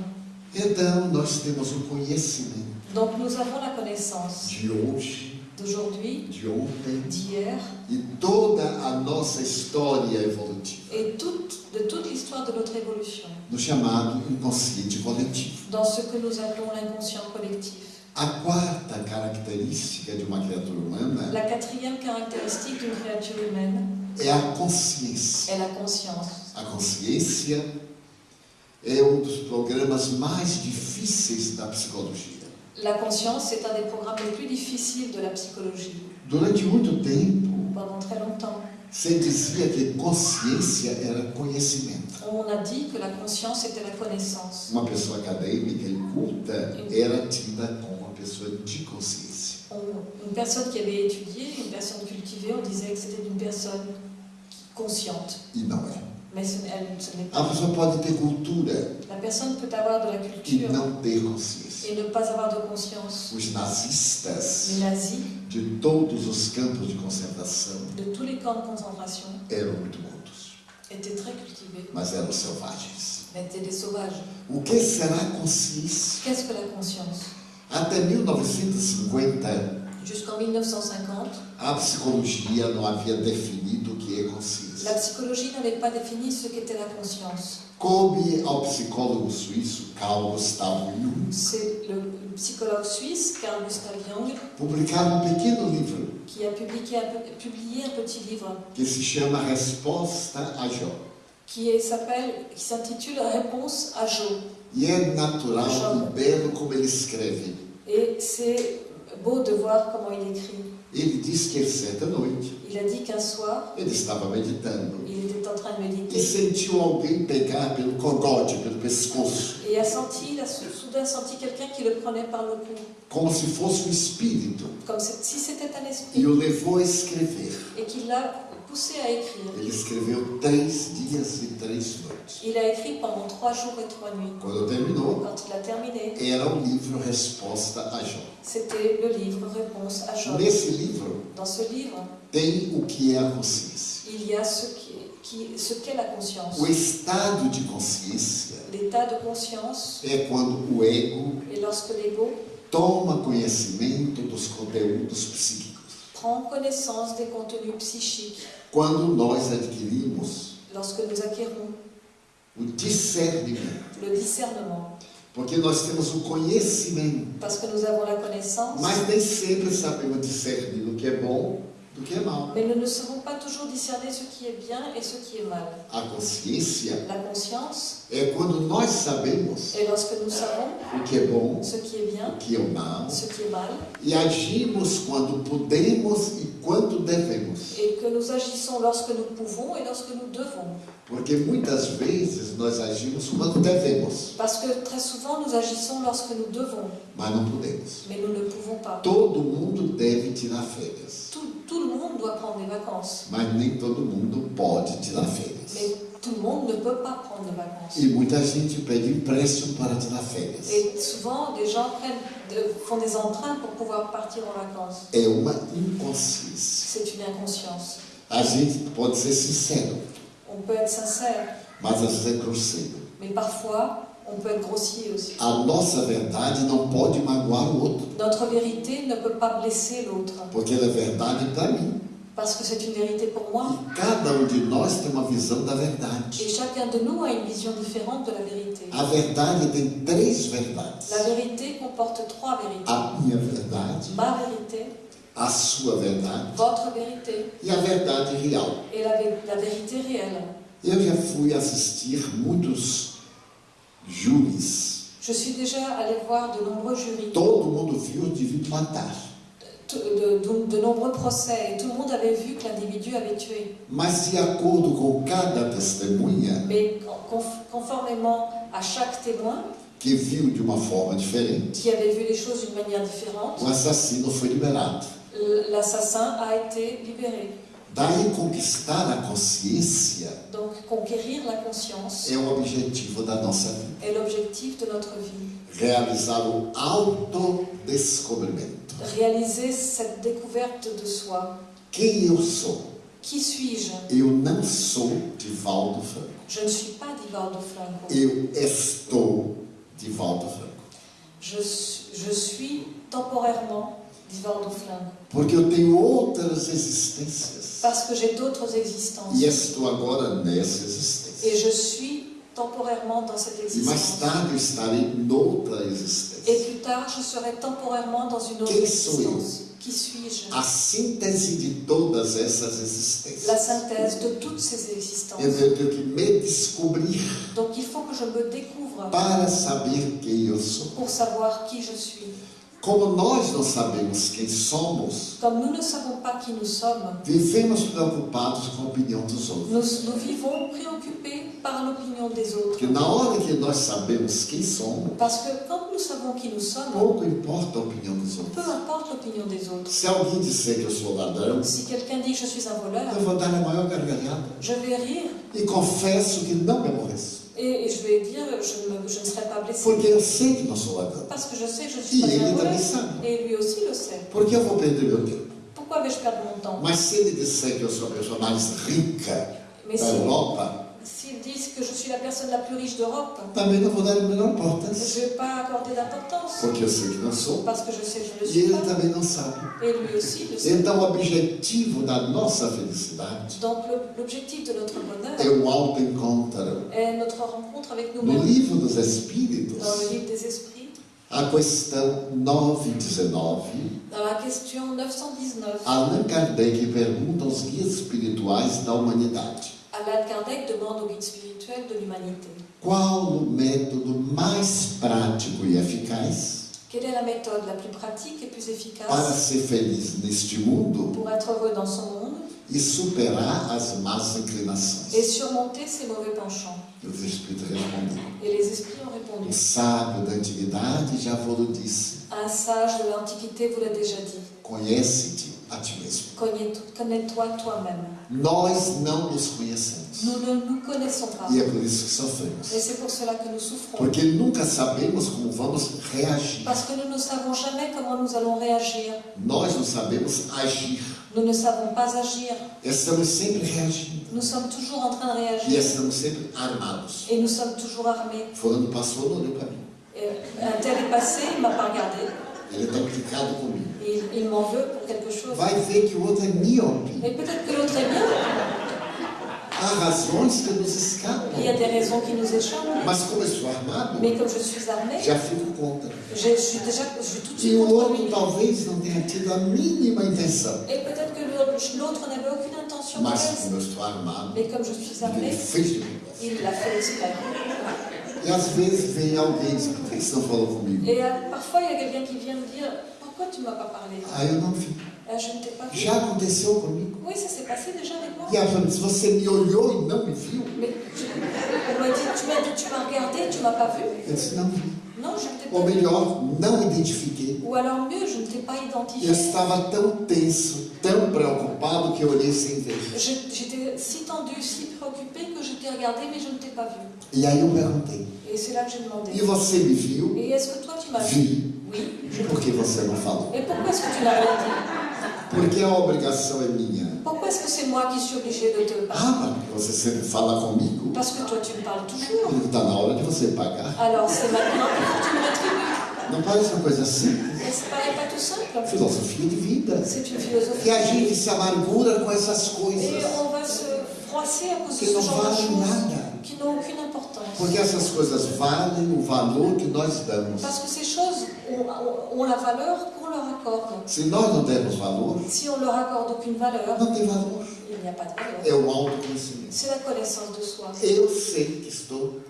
Então, nós temos o conhecimento Donc nous avons la connaissance de hoje, d'aujourd'hui, de ontem d'hier e toda a nossa história evolutiva, et toute- de toute l'histoire de notre évolution, no chamado inconsciente coletivo. dans ce que nous appelons l'inconscient collectif. A quarta característica de uma criatura humana La quatrième caractéristique d'une créature humaine é a consciência. est la conscience. A consciência é um dos programas mais difíceis da psicologia. La conscience est un des programmes les plus difficiles de la psychologie. Durante muito tempo, Pendant très longtemps, se dizia que consciência era conhecimento. on a dit que la conscience était la connaissance. Uma pessoa acadêmica e culta era tida como uma pessoa de consciência. On- une personne qui avait étudié, une personne cultivée, on disait que c'était une personne consciente. E não é. Mais ce, elle- ce n'est A pas. pessoa pode ter cultura La personne peut avoir de la e culture não ter consciência. et ne pas avoir de conscience. Os nazistas Les nazis, de todos os campos de concentração de tous les camps de concentration, eram muito cultos, étaient très cultivés, mas eram selvagens. mais étaient des sauvages. O que será consciência? Qu'est-ce que la conscience? Até 1950, Jusqu'en 1950, a psicologia não havia definido o que é consciência. La psychologie n'avait pas défini ce qu'était la conscience. Coube ao psicólogo suíço Carl Gustav Jung? C'est le psychologue suisse Carl Gustav Jung publicar um pequeno livro qui a publié publié un petit livre que se chama Resposta a Jó. qui s'appelle, qui s'intitule Réponse à Joe. E é natural Jó. e belo como ele escreve. Et c'est beau de voir comment il écrit. Ele diz que certa noite Il a dit qu'un soir, ele estava meditando il était en train de e méditer sentiu alguém pegar pelo cogote, pelo pescoço, et a senti, il a soudain senti quelqu'un qui le prenait par le cou, como se fosse um espírito, comme si c'était un e esprit, o levou a escrever. et qui l'a poussé à écrire. Ele escreveu três dias e três noites. Il a écrit pendant trois jours et trois nuits. Quando terminou, Quand il a terminé, era o livro Resposta a Jó. c'était le livre Réponse à Job. Nesse livro Dans ce livre, tem o que é a consciência. il y a ce qui- qui- ce qu'est la conscience. O estado de consciência L'état de conscience, é quando o ego et lorsque l'ego toma conhecimento dos conteúdos psíquicos. Prend connaissance des contenus psychiques, Quando nós adquirimos lorsque nous acquérons o discernimento. le discernement, Porque nós temos o conhecimento, parce que nous avons la connaissance, mas nem sempre sabemos discernir o que é bom é mal. mais nous ne savons pas toujours discerner ce qui est bien et ce qui est mal. A consciência La conscience é quando nós sabemos est lorsque nous savons o que é bom, ce qui est bien, o que é mal, ce qui est mal, e agimos quando podemos e quando devemos. et que nous agissons lorsque nous pouvons et lorsque nous devons. Porque muitas vezes nós agimos quando devemos, Parce que très souvent nous agissons lorsque nous devons, mas não podemos. mais nous ne pouvons pas. Todo mundo deve tirar férias, Tout, tout prendre des vacances, mas nem todo mundo pode tirar férias. mais tout le monde ne peut pas prendre vacances. E muita gente pede empréstimo para tirar férias. Et souvent, des gens prennent de- font des emprunts pour pouvoir partir en vacances. É uma inconsciência. C'est une inconscience. A gente pode ser sincero, On peut être sincère, mas às vezes é grosseiro. mais parfois, on peut être grossier aussi. A nossa verdade não pode magoar o outro, Notre vérité ne peut pas blesser l'autre, porque ela é verdade para mim. parce que c'est une vérité pour moi. E cada um de nós tem uma visão da Et verdade. chacun de nous a une vision différente de la vérité. A verdade tem três verdades: La vérité comporte trois vérités. a minha verdade, Ma vérité, a sua verdade votre vérité e a verdade real. et la, la vérité réelle. Eu já fui assistir muitos júris. Je suis déjà allée voir de nombreux jurys, Todo mundo viu o indivíduo matar. de, de- de nombreux procès, et tout le monde avait vu que l'individu avait tué. Mas de acordo com cada testemunha, Mais con- conf- conformément à chaque témoin, que viu de uma forma diferente. qui avait vu les choses d'une manière différente. O assassino foi liberado. L'assassin a été libéré. Daí conquistar a consciência Donc conquérir la conscience é o objetivo da nossa vida. est l'objectif de notre vie. Realizar o autodescobrimento. Réaliser cette découverte de soi. Quem eu sou? Qui suis-je Eu não sou Divaldo Franco. Je ne suis pas Divaldo Franco. Eu estou Divaldo Franco. Je, je suis temporairement Divaldo Franco. Porque eu tenho outras existências. Parce que j'ai d'autres existences. E estou agora nessa Et je suis temporairement dans cette mais existence. tarde eu estarei noutra Et plus tard, je serai temporairement dans une autre existence. Qui suis-je? A síntese de todas essas La existências. synthèse de toutes ces existences. Eu tenho que me descobrir Donc il faut que je me découvre para saber quem eu sou. pour savoir qui je suis. Como nós não sabemos quem somos, nous ne savons pas qui nous sommes, vivemos preocupados com a opinião dos outros. nous, nous vivons préoccupés par l'opinion des autres. Porque na hora que nós sabemos quem somos, Parce que quand nous savons qui nous sommes, pouco importa a opinião dos peu outros. importe l'opinion des autres. Se alguém disser que eu sou ladrão, Si quelqu'un dit je suis un voleur, eu vou dar a maior gargalhada je vais rire e confesso que não me aborreço. Et, et je vais dire je, me- je ne serai pas blessé. Porque eu sei que não sou ladrão. Parce que je sais que je ne E suis pas un ele voleur. também sabe. Et lui aussi le sait. Porque eu vou perder meu tempo? Pourquoi vais-je perdre mon temps? Mas se ele disser que eu sou a pessoa mais rica Mais da si- Europa, s'ils disent que je suis la personne la plus riche d'Europe, também não vou dar a menor je importância. ne vais pas accorder d'importance. Porque eu sei que não sou. Parce que je sais que je ne E le suis ele pas. também não sabe. Et lui aussi le sait. Então, o objetivo da nossa felicidade Donc le- l'objectif de notre bonheur é o autoencontro. est notre rencontre avec No nous-mêmes. livro dos Espíritos, Dans le livre des esprits, a questão 9 e 19, dans la question 919, Allan Kardec pergunta aos guias espirituais da humanidade: Alain Kardec demande au guide spirituel de l'humanité qual o método mais prático e eficaz quelle est la méthode la plus pratique et plus para efficace ser feliz neste mundo pour être heureux dans son monde e superar as más et inclinações? surmonter ses mauvais penchants? Os Espíritos responderam: Et les esprits ont répondu. sábio da antiguidade já vos disse: Un sage de l'Antiquité vous l'a déjà dit. conhece-te a ti mesmo. Connais- Connais-toi toi-même. Nós não nos conhecemos. Nous ne nous connaissons pas. E é por isso que sofremos. Et c'est pour cela que nous souffrons. Porque nunca sabemos como vamos reagir. Parce que nous ne savons jamais comment nous allons réagir. Nós não sabemos agir. Nous ne savons pas agir. Estamos sempre reagindo. Nous sommes toujours en train de E réagir. estamos sempre armados. Et nous sommes toujours armés. Fulano passou, não olhou para mim. Et un tel est passé, il m'a pas regardé. Ele está implicado comigo. Il, il m'en veut pour quelque chose. Vai ver que o outro é míope. Et peut-être que l'autre est bien. Há razões que nos escapam. Il y a des raisons qui nous échappent. Mas como eu sou armado, Mais comme je suis armée, já fico contra. je, je suis déjà je suis tout de E suite o contre outro lui. talvez não tenha tido a mínima intenção. Et peut-être que l'autre n'avait aucune intention de Mas faire. como eu estou armado, Mais comme je suis ele armée, fez de propósito. il l'a fait exprès. E às vezes vem alguém e diz, por que você não falou comigo? Et euh, parfois, il y a quelqu'un qui vient me dire Pourquoi tu ne m'as pas parlé Ah, eu não vi. Euh, Je ne t'ai pas vu. Já aconteceu comigo. Oui, ça s'est passé déjà avec moi. E ela falou, você me olhou e não me viu, Mais tu- on m'a dit Tu m'as dit, tu m'as regardé, tu m'as pas vu eu disse, não vi. Non, je ne t'ai Ou pas vu. melhor, não identifiquei. Ou alors mieux, je ne t'ai pas Eu identifié. estava tão tenso, tão preocupado que eu olhei sem ver. Je- J'étais si tendue, si préoccupée que je t'ai regardé, mais je ne t'ai pas vu. E aí eu perguntei, Et c'est là que j'ai demandé e você me viu? Et est-ce que toi tu m'as vu? Vi. Oui. E por que você não falou? Et pourquoi est-ce que tu n'as rien dit Porque a obrigação é minha. Pourquoi est-ce que c'est moi qui suis obligée de te parler Ah, porque você sempre fala comigo. Parce que toi tu me parles toujours. Está na hora de você pagar. Alors c'est maintenant que tu me rétribues. Não parece uma coisa simples? Simple. Filosofia de vida. E a gente se amargura com essas coisas. Que não valem nada. Qui n'ont aucune importance. Porque essas coisas valem o valor que nós damos. Parce que ces choses ont, ont- ont la valeur qu'on leur accorde. Se nós não dermos valor, Si on leur accorde aucune valeur, não tem valor. il n'y a pas de valeur. É o autoconhecimento. C'est la connaissance de soi. Eu sei que estou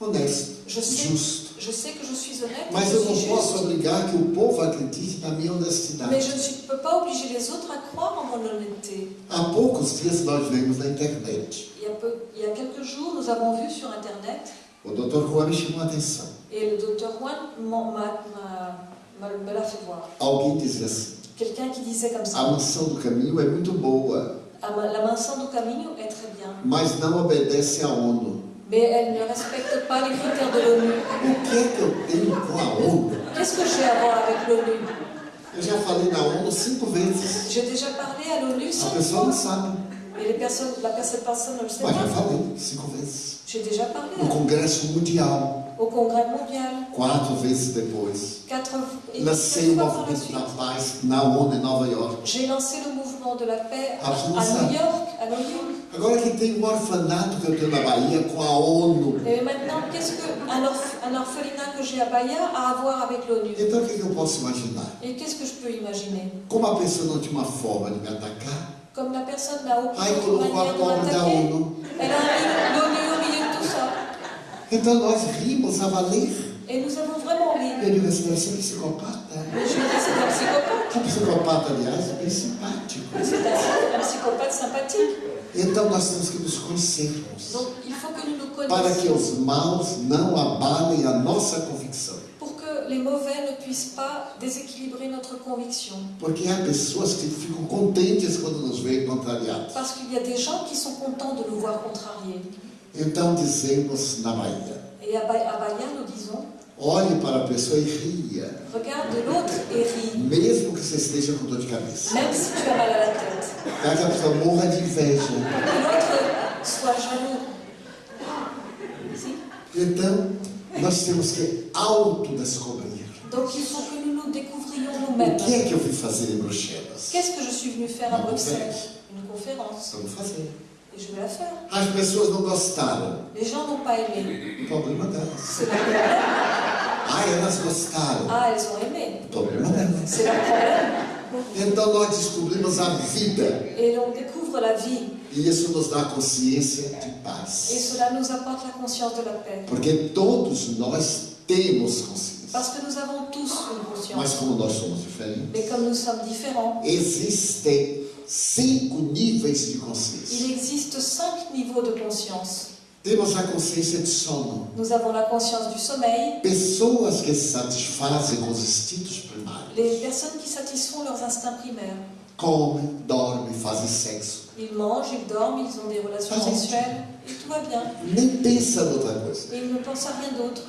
honesto, Je sais, justo. Je sais que je suis honnête, Mas je eu suis não posso juste, obrigar que o povo acredite na minha mais je ne peux pas obliger les autres à croire en mon honnêteté. Há poucos dias nós vemos na internet. Il y, a peu- il y a quelques jours, nous avons vu sur Internet O Dr. Juan me chamou a atenção. Et le docteur Juan me l'a fait voir. Alguém dizia assim: Quelqu'un qui disait comme a ça mansão do caminho é muito boa, Ah, La mansão do caminho est très bien, mas não obedece à ONU. Mais elle ne respecte pas les critères de l'ONU. Qu'est-ce que j'ai à voir avec l'ONU? J'ai déjà parlé à l'ONU cinq fois. Et les personnes, la personne, personne ne le sait pas. J'ai déjà parlé No Congresso Mundial, au Congrès mondial. quatro vezes depois. Quatre, Lancei o quatre fois par la movimento da suite. paz na ONU em Nova York. J'ai lancé le mouvement de la paix à. New York, à New York. Agora que tem um orfanato que eu tenho na Bahia com a ONU. Et maintenant, qu'est-ce qu'un orph- un orphelinat que j'ai à Bahia a à voir avec l'ONU? Então o que, que eu posso imaginar? Et qu'est-ce que je peux imaginer? Como a pessoa não tinha uma forma de me atacar, Comme la personne n'a aucune manière de m'attaquer, elle a au milieu de tout ça. Então nós rimos a valer. Et nous avons vraiment ri. Eu digo assim, você é psicopata? Mais je lui dis, c'est un psychopathe. O psicopata, aliás, é bem simpático. C'est un, un psychopathe sympathique. Então nós temos que nos conhecermos. Donc il faut que nous nous Para que connaissions os maus não abalem a nossa convicção. pour que les mauvais ne puissent pas déséquilibrer notre conviction. Porque há pessoas que ficam contentes quando nos veem contrariados. Parce qu'il y a des gens qui sont contents de nous voir contrariés. Então dizemos na Bahia: Et à, Ba- à Bahia, nous disons, olhe para a pessoa e ria, regarde l'autre et ris, mesmo que você esteja com dor de cabeça. même si tu as mal à la tête. Que a pessoa morra de inveja. Que l'autre soit jaloux. Então, nós temos que autodescobrir. Donc il faut que nous nous découvrions O nous-mêmes. que é que eu vim fazer em Bruxelas? Qu'est-ce que je suis venue faire à Bruxelles. Une conférence. Vamos fazer. Et. As pessoas não gostaram. O problema delas. Ah, elas gostaram. Ah, elles ont aimé. O problema delas. Problème. Então nós descobrimos a vida. Et. E isso nos dá consciência de Et paz. cela nous apporte la conscience de la paix. Porque todos nós temos consciência. Parce que nous avons tous une Mas conscience. como nós somos diferentes, Mais comme nous sommes différents, existem cinco níveis de il existe cinq niveaux de conscience. Temos a consciência de sono. Nous avons la conscience du sommeil, Pessoas que se satisfazem com os instintos primários. les personnes qui satisfont leurs instincts primaires. Comem, dormem, fazem sexo. Ils mangent, ils dorment, ils ont des relations Ah, sexuelles et tout va bien. Nem pensa em outra coisa. Et ils ne pensent à rien d'autre.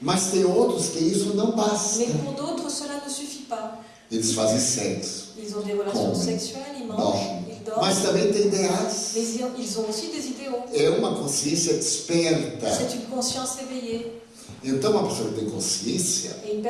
Mas tem outros que isso não basta. Mais pour d'autres, cela ne suffit pas. Eles fazem sexo. Ils ont des relations sexuelles, ils dormem. ils dorment, Mas também tem ideais. mais ils ont- aussi des idéaux. É uma consciência desperta. C'est une conscience éveillée. Então, uma pessoa que tem consciência, une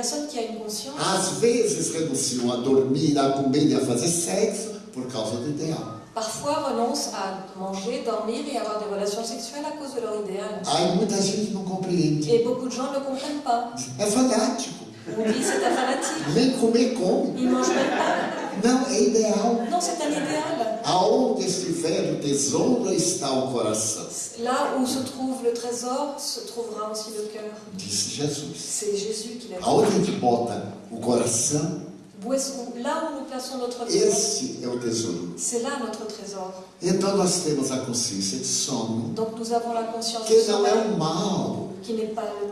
conscience, às vezes renunciam a dormir, a comer e a fazer sexo por causa do ideal. parfois renonce à manger, dormir et avoir des relations sexuelles à cause de leur idéal. Aí muita gente não compreende. Et beaucoup de gens ne comprennent pas. É fanático. On dit c'est un fanatique. Nem comer come. Il ne mange même pas. Não, é ideal. Non, c'est un idéal. Aonde estiver o tesouro está o coração, Là où se trouve le trésor, se trouvera aussi le cœur. disse Jesus. C'est Jésus qui l'a dit. Aonde a gente bota o coração, où nous plaçons notre cœur, esse é o tesouro. c'est là notre trésor. Então nós temos a consciência de sono, Donc nous avons la conscience que não é um mal,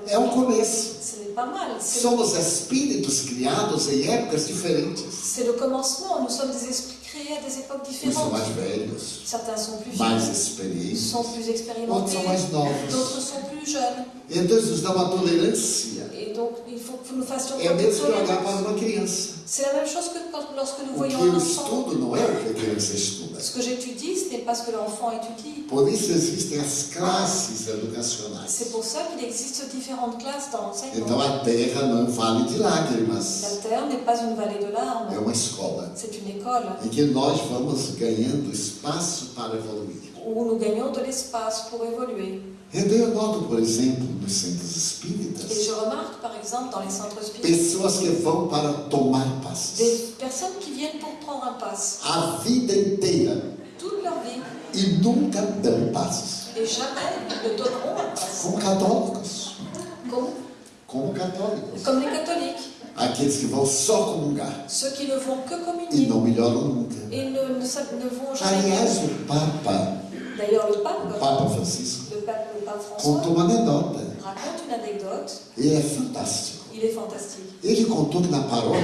é um começo. Somos espíritos criados em épocas diferentes. c'est le commencement. Nous sommes des esprits créés à des époques différentes. Certains sont plus vieux, sont plus expérimentés, d'autres sont plus jeunes. Et donc il faut que nous fassions É que olhar para uma criança. C'est la même chose que quand, lorsque nous O voyons que un eu enfant. estudo não é o que a criança estuda. Ce que j'étudie, ce n'est pas ce que l'enfant étudie. Por isso existem as classes educacionais. C'est pour ça qu'il existe différentes classes dans Então l'enseignement. a terra não é um vale de lágrimas, La terre n'est pas une vallée de é larmes, uma escola c'est une école em que nós vamos ganhando espaço para evoluir. de l'espace pour évoluer. Então eu noto, por exemplo, nos centros Et espíritas, je remarque par exemple dans les centres spirites pessoas que vão para tomar passos des personnes qui viennent pour prendre un pass a vida inteira toute leur vie e nunca dão passos. et jamais ne donneront un pass. Como católicos, Comme, como católicos. comme les catholiques, Aqueles que vão só comungar ceux qui ne vont que e communier não melhoram nunca. et ne, ne, jamais. Aliás, o Papa, D'ailleurs, le pape, Papa Francisco, le pape, le pape François, contou uma anedota. raconte une anecdote, Ele é fantástico. il est fantastique. Ele contou que na paróquia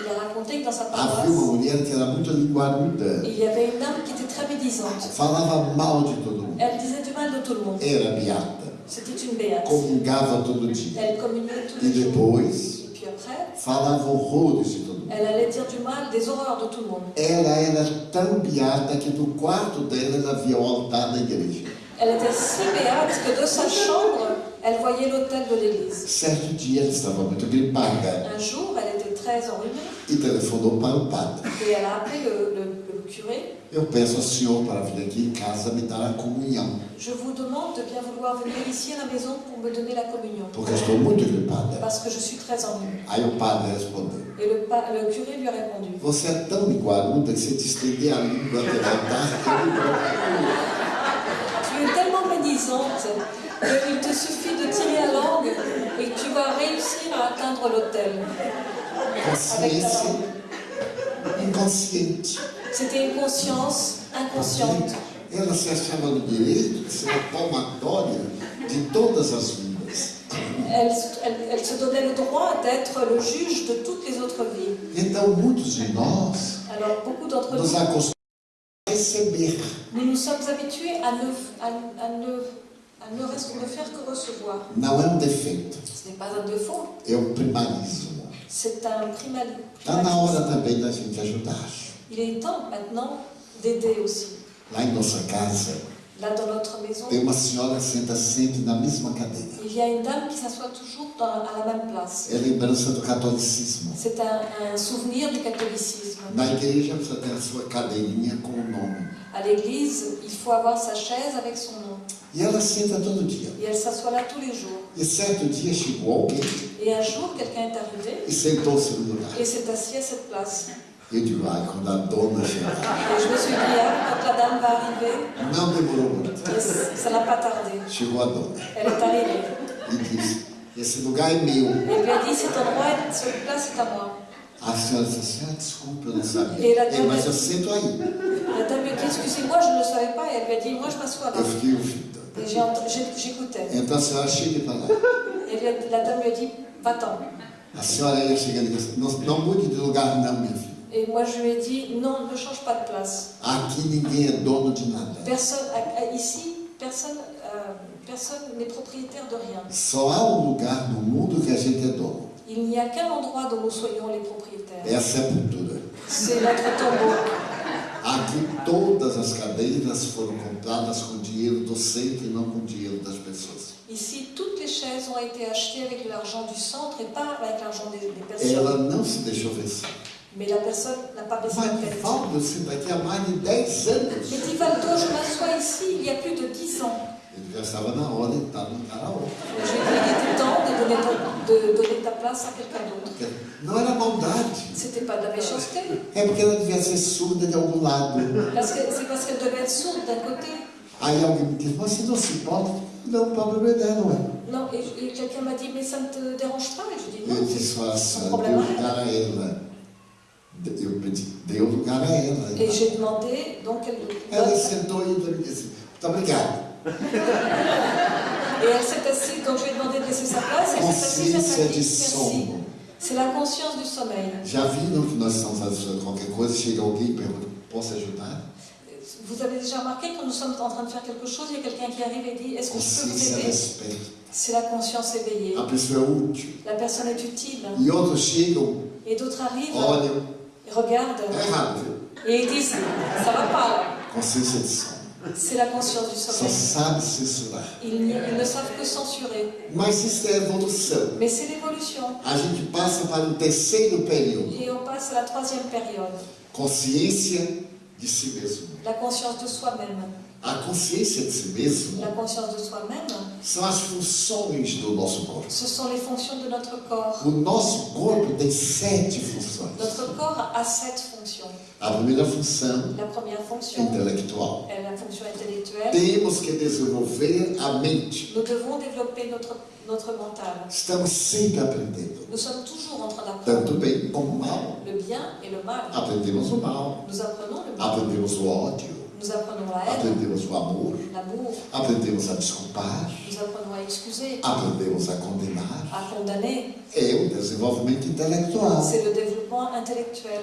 Il a raconté que dans sa havia uma paroisse, mulher que era muito linguaruda. il y avait une dame qui était très médisante. Falava mal de todo mundo. Elle disait du mal de tout le monde. Era beata. C'était une béate. Comungava todo dia. Elle communiait tous E les jours. depois Et puis après, falava horrores de todo mundo. elle allait dire du mal, des horreurs de tout le monde. Ela era tão beata que no quarto dela ela via o altar da igreja. Elle était si béate que de sa chambre, elle voyait l'autel de l'église. Certo dia ela estava muito gripada Un jour, elle était très enrhumée e telefonou para o padre. et elle a appelé le, le- le curé. Je vous demande de bien vouloir venir ici à la maison pour me donner la communion. Parce que je suis très respondeu: Et le, pa- le curé lui a répondu Você é tão que a língua Tu es tellement médisante qu'il te suffit de tirer la langue et que tu vas réussir à atteindre l'autel. consciência inconsciente. C'était une conscience inconsciente. Ela se achava no direito de ser a palmatória de todas as vidas. Elle, elle- elle se donnait le droit d'être le juge de toutes les autres vies. Então, muitos de nós Alors, beaucoup d'entre nos nous, acostumamos a receber. nous nous sommes habitués à ne, à- à ne, à ne reste- ne faire que recevoir. Não é um defeito, Ce n'est pas un défaut, é um primarismo. c'est un primal. Está na hora também da gente ajudar. Il est temps maintenant d'aider aussi. Lá em nossa casa, Là, dans notre maison, tem uma senhora que senta sempre na mesma cadeira. il y a une dame qui s'assoit toujours dans- à la même place. É lembrança do catolicismo. C'est un, un souvenir du catholicisme. Na igreja precisa ter a sua cadeirinha com o nome. À l'église, il faut avoir sa chaise avec son nom. E ela senta todo dia. Et elle s'assoit là tous les jours. E certo dia chegou alguém Et un jour, quelqu'un est arrivé e sentou-se no lugar. et s'est assis à cette place. Et je me suis dit, ah, quand la dame va arriver, ça n'a pas tardé. Elle est arrivée. e lugar é meu. Elle lui a dit, cet endroit, est- cette place est à moi. A senhora disse assim: ah, desculpa, eu não sabia. Ela É, mas eu sento aí. La dame lui a dit, excusez-moi, je ne le savais pas. Et elle lui a dit, moi, je m'assois là. Eu fiquei ouvindo. Et j'écoutais. Então a senhora chega para lá. Et lui a- la dame lui a dit, va-t'en. A senhora ia chegando e disse: não, não mude de lugar, não, minha filha. Et moi, je lui ai dit, non, ne change pas de place. Aqui ninguém é dono de nada. Personne, à- à- ici, personne euh, personne n'est propriétaire de rien. Só há um lugar no mundo que a gente é dono. Il n'y a qu'un endroit dont nous soyons les propriétaires. É a sepultura. C'est notre tombeau. Aqui todas as cadeiras foram compradas com dinheiro do centro e não com dinheiro das pessoas. Ici, toutes les chaises ont été achetées avec l'argent du centre et pas avec l'argent des, des Ela personnes. não se deixou vencer. Mais la personne n'a pas eu mais de 10 anos. Mais dit Valdo, je m'assois ici il y a plus de 10 ans. De dit, il était temps de donner, ta- de donner ta place à quelqu'un d'autre. Não. C'était pas de la méchanceté. É de. Parce que c'est parce qu'elle devait être sourde d'un côté. Aí alguém me disse, mas você não se importa? Não, o problema é dela, ué. Non, et, et quelqu'un m'a dit, mais ça ne te dérange pas? Et je dis, non, Eu c'est disse, son problème. a ela. Pedi, deu lugar a ela. Et j'ai demandé, donc elle, Ela sentou e me disse, muito obrigado. et elle s'est assise, donc je lui ai demandé de laisser sa place, et elle s'est assise, elle. C'est la conscience du sommeil. Já viram que nós estamos fazendo qualquer coisa, chega alguém e pergunta, posso ajudar? Vous avez déjà remarqué quand nous sommes en train de faire quelque chose, il y a quelqu'un qui arrive et dit, est-ce que je peux vous aider. C'est la conscience éveillée. A pessoa é útil. La personne est utile. E outros chegam, Et d'autres arrivent, olham, viu? et ils disent, ça va pas. C'est la conscience du sommeil. Ils, ne savent que censurer. Mais c'est l'évolution. A gente passa para o terceiro período. Et on passe à la troisième période, Consciência de si mesmo. la conscience de soi-même. A consciência de si mesmo La conscience de soi-même, são as funções do nosso corpo. ce sont les fonctions de notre corps. O nosso corpo tem sete funções. Notre corps a sept fonctions. A primeira função La première fonction intelectual. est la fonction intellectuelle. Temos que desenvolver a mente. Nous devons développer notre, notre mental. Estamos sempre aprendendo. Nous sommes toujours en train Tanto d'apprendre bem como mal. le bien et le mal. Aprendemos o mal. Nous apprenons le mal. Aprendemos o ódio. Nous apprenons la haine, aprendemos o amor, l'amour, aprendemos a desculpar, nous apprenons à excuser, aprendemos a condenar. à condamner. É o desenvolvimento intelectual. C'est le développement intellectuel.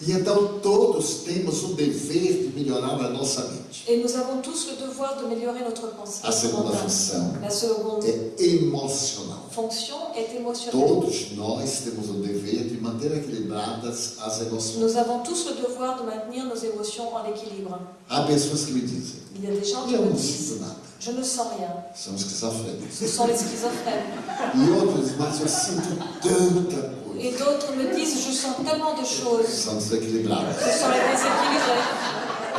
E então todos temos o dever de melhorar a nossa mente. Et nous avons tous le devoir d'améliorer notre pensée. A segunda função La seconde é emocional. fonction est émotionnelle. Todos nós temos o dever de manter equilibradas as emoções. Nous avons tous le devoir de maintenir nos émotions en équilibre. Há pessoas que me dizem, Il y a des gens qui eu me não disent sinto nada, Je ne sens rien. são esquizofrênicos. Ce sont les schizophrènes. E outros, mas eu sinto tanta Et d'autres me disent Je sens tellement de choses. São desequilibradas. Ce sont les déséquilibrés.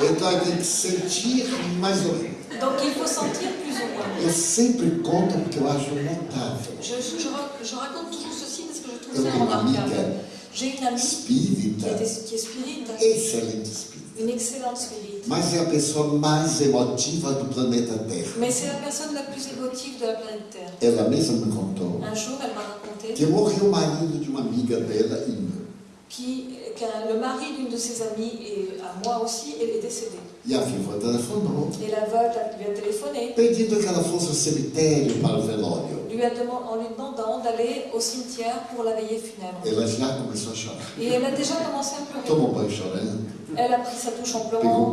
Então tem que sentir mais ou menos. Donc il faut sentir plus ou moins. Eu sempre conto porque eu acho notável. Je, je- je ra- je raconte toujours ceci parce que je trouve ça remarquable. J'ai une amie qui espírita, est, qui est spirite, excelente espírita. une excellente spirite. Mas é a pessoa mais emotiva do planeta Terra. Mais c'est la personne la plus émotive de la planète Terre. Ela mesma me contou Un jour, elle m'a raconté que morreu o marido de uma amiga dela meu. qui- qu'un- le mari d'une de ses amies, et à moi aussi, elle est décédée. E a viúva telefonou, Et la veuve lui a téléphoné, pedindo que ela fosse ao cemitério para o velório. lui a deman- en lui demandant d'aller au cimetière pour la veillée funèbre. Ela já começou a chorar. Et elle a déjà commencé à pleurer. Tomou banho chorando, Elle a pris sa douche en pleurant,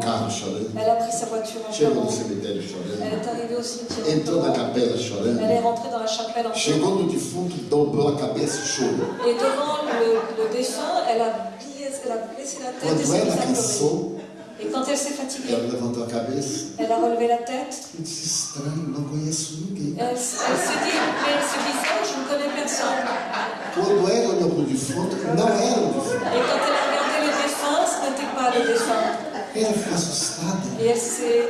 elle a pris sa voiture en pleurant, elle est arrivée au cimetière elle est rentrée dans la chapelle en pleurant. Et devant le, le défunt, elle a, elle a baissé la tête et s'est mise à pleurer. Et quand elle s'est fatiguée, elle a relevé la tête. Elle, s'est dit, mais ce visage, je ne connais personne. Et quand elle a ce n'était pas le défunt. Ela ficou assustada, Et elle s'est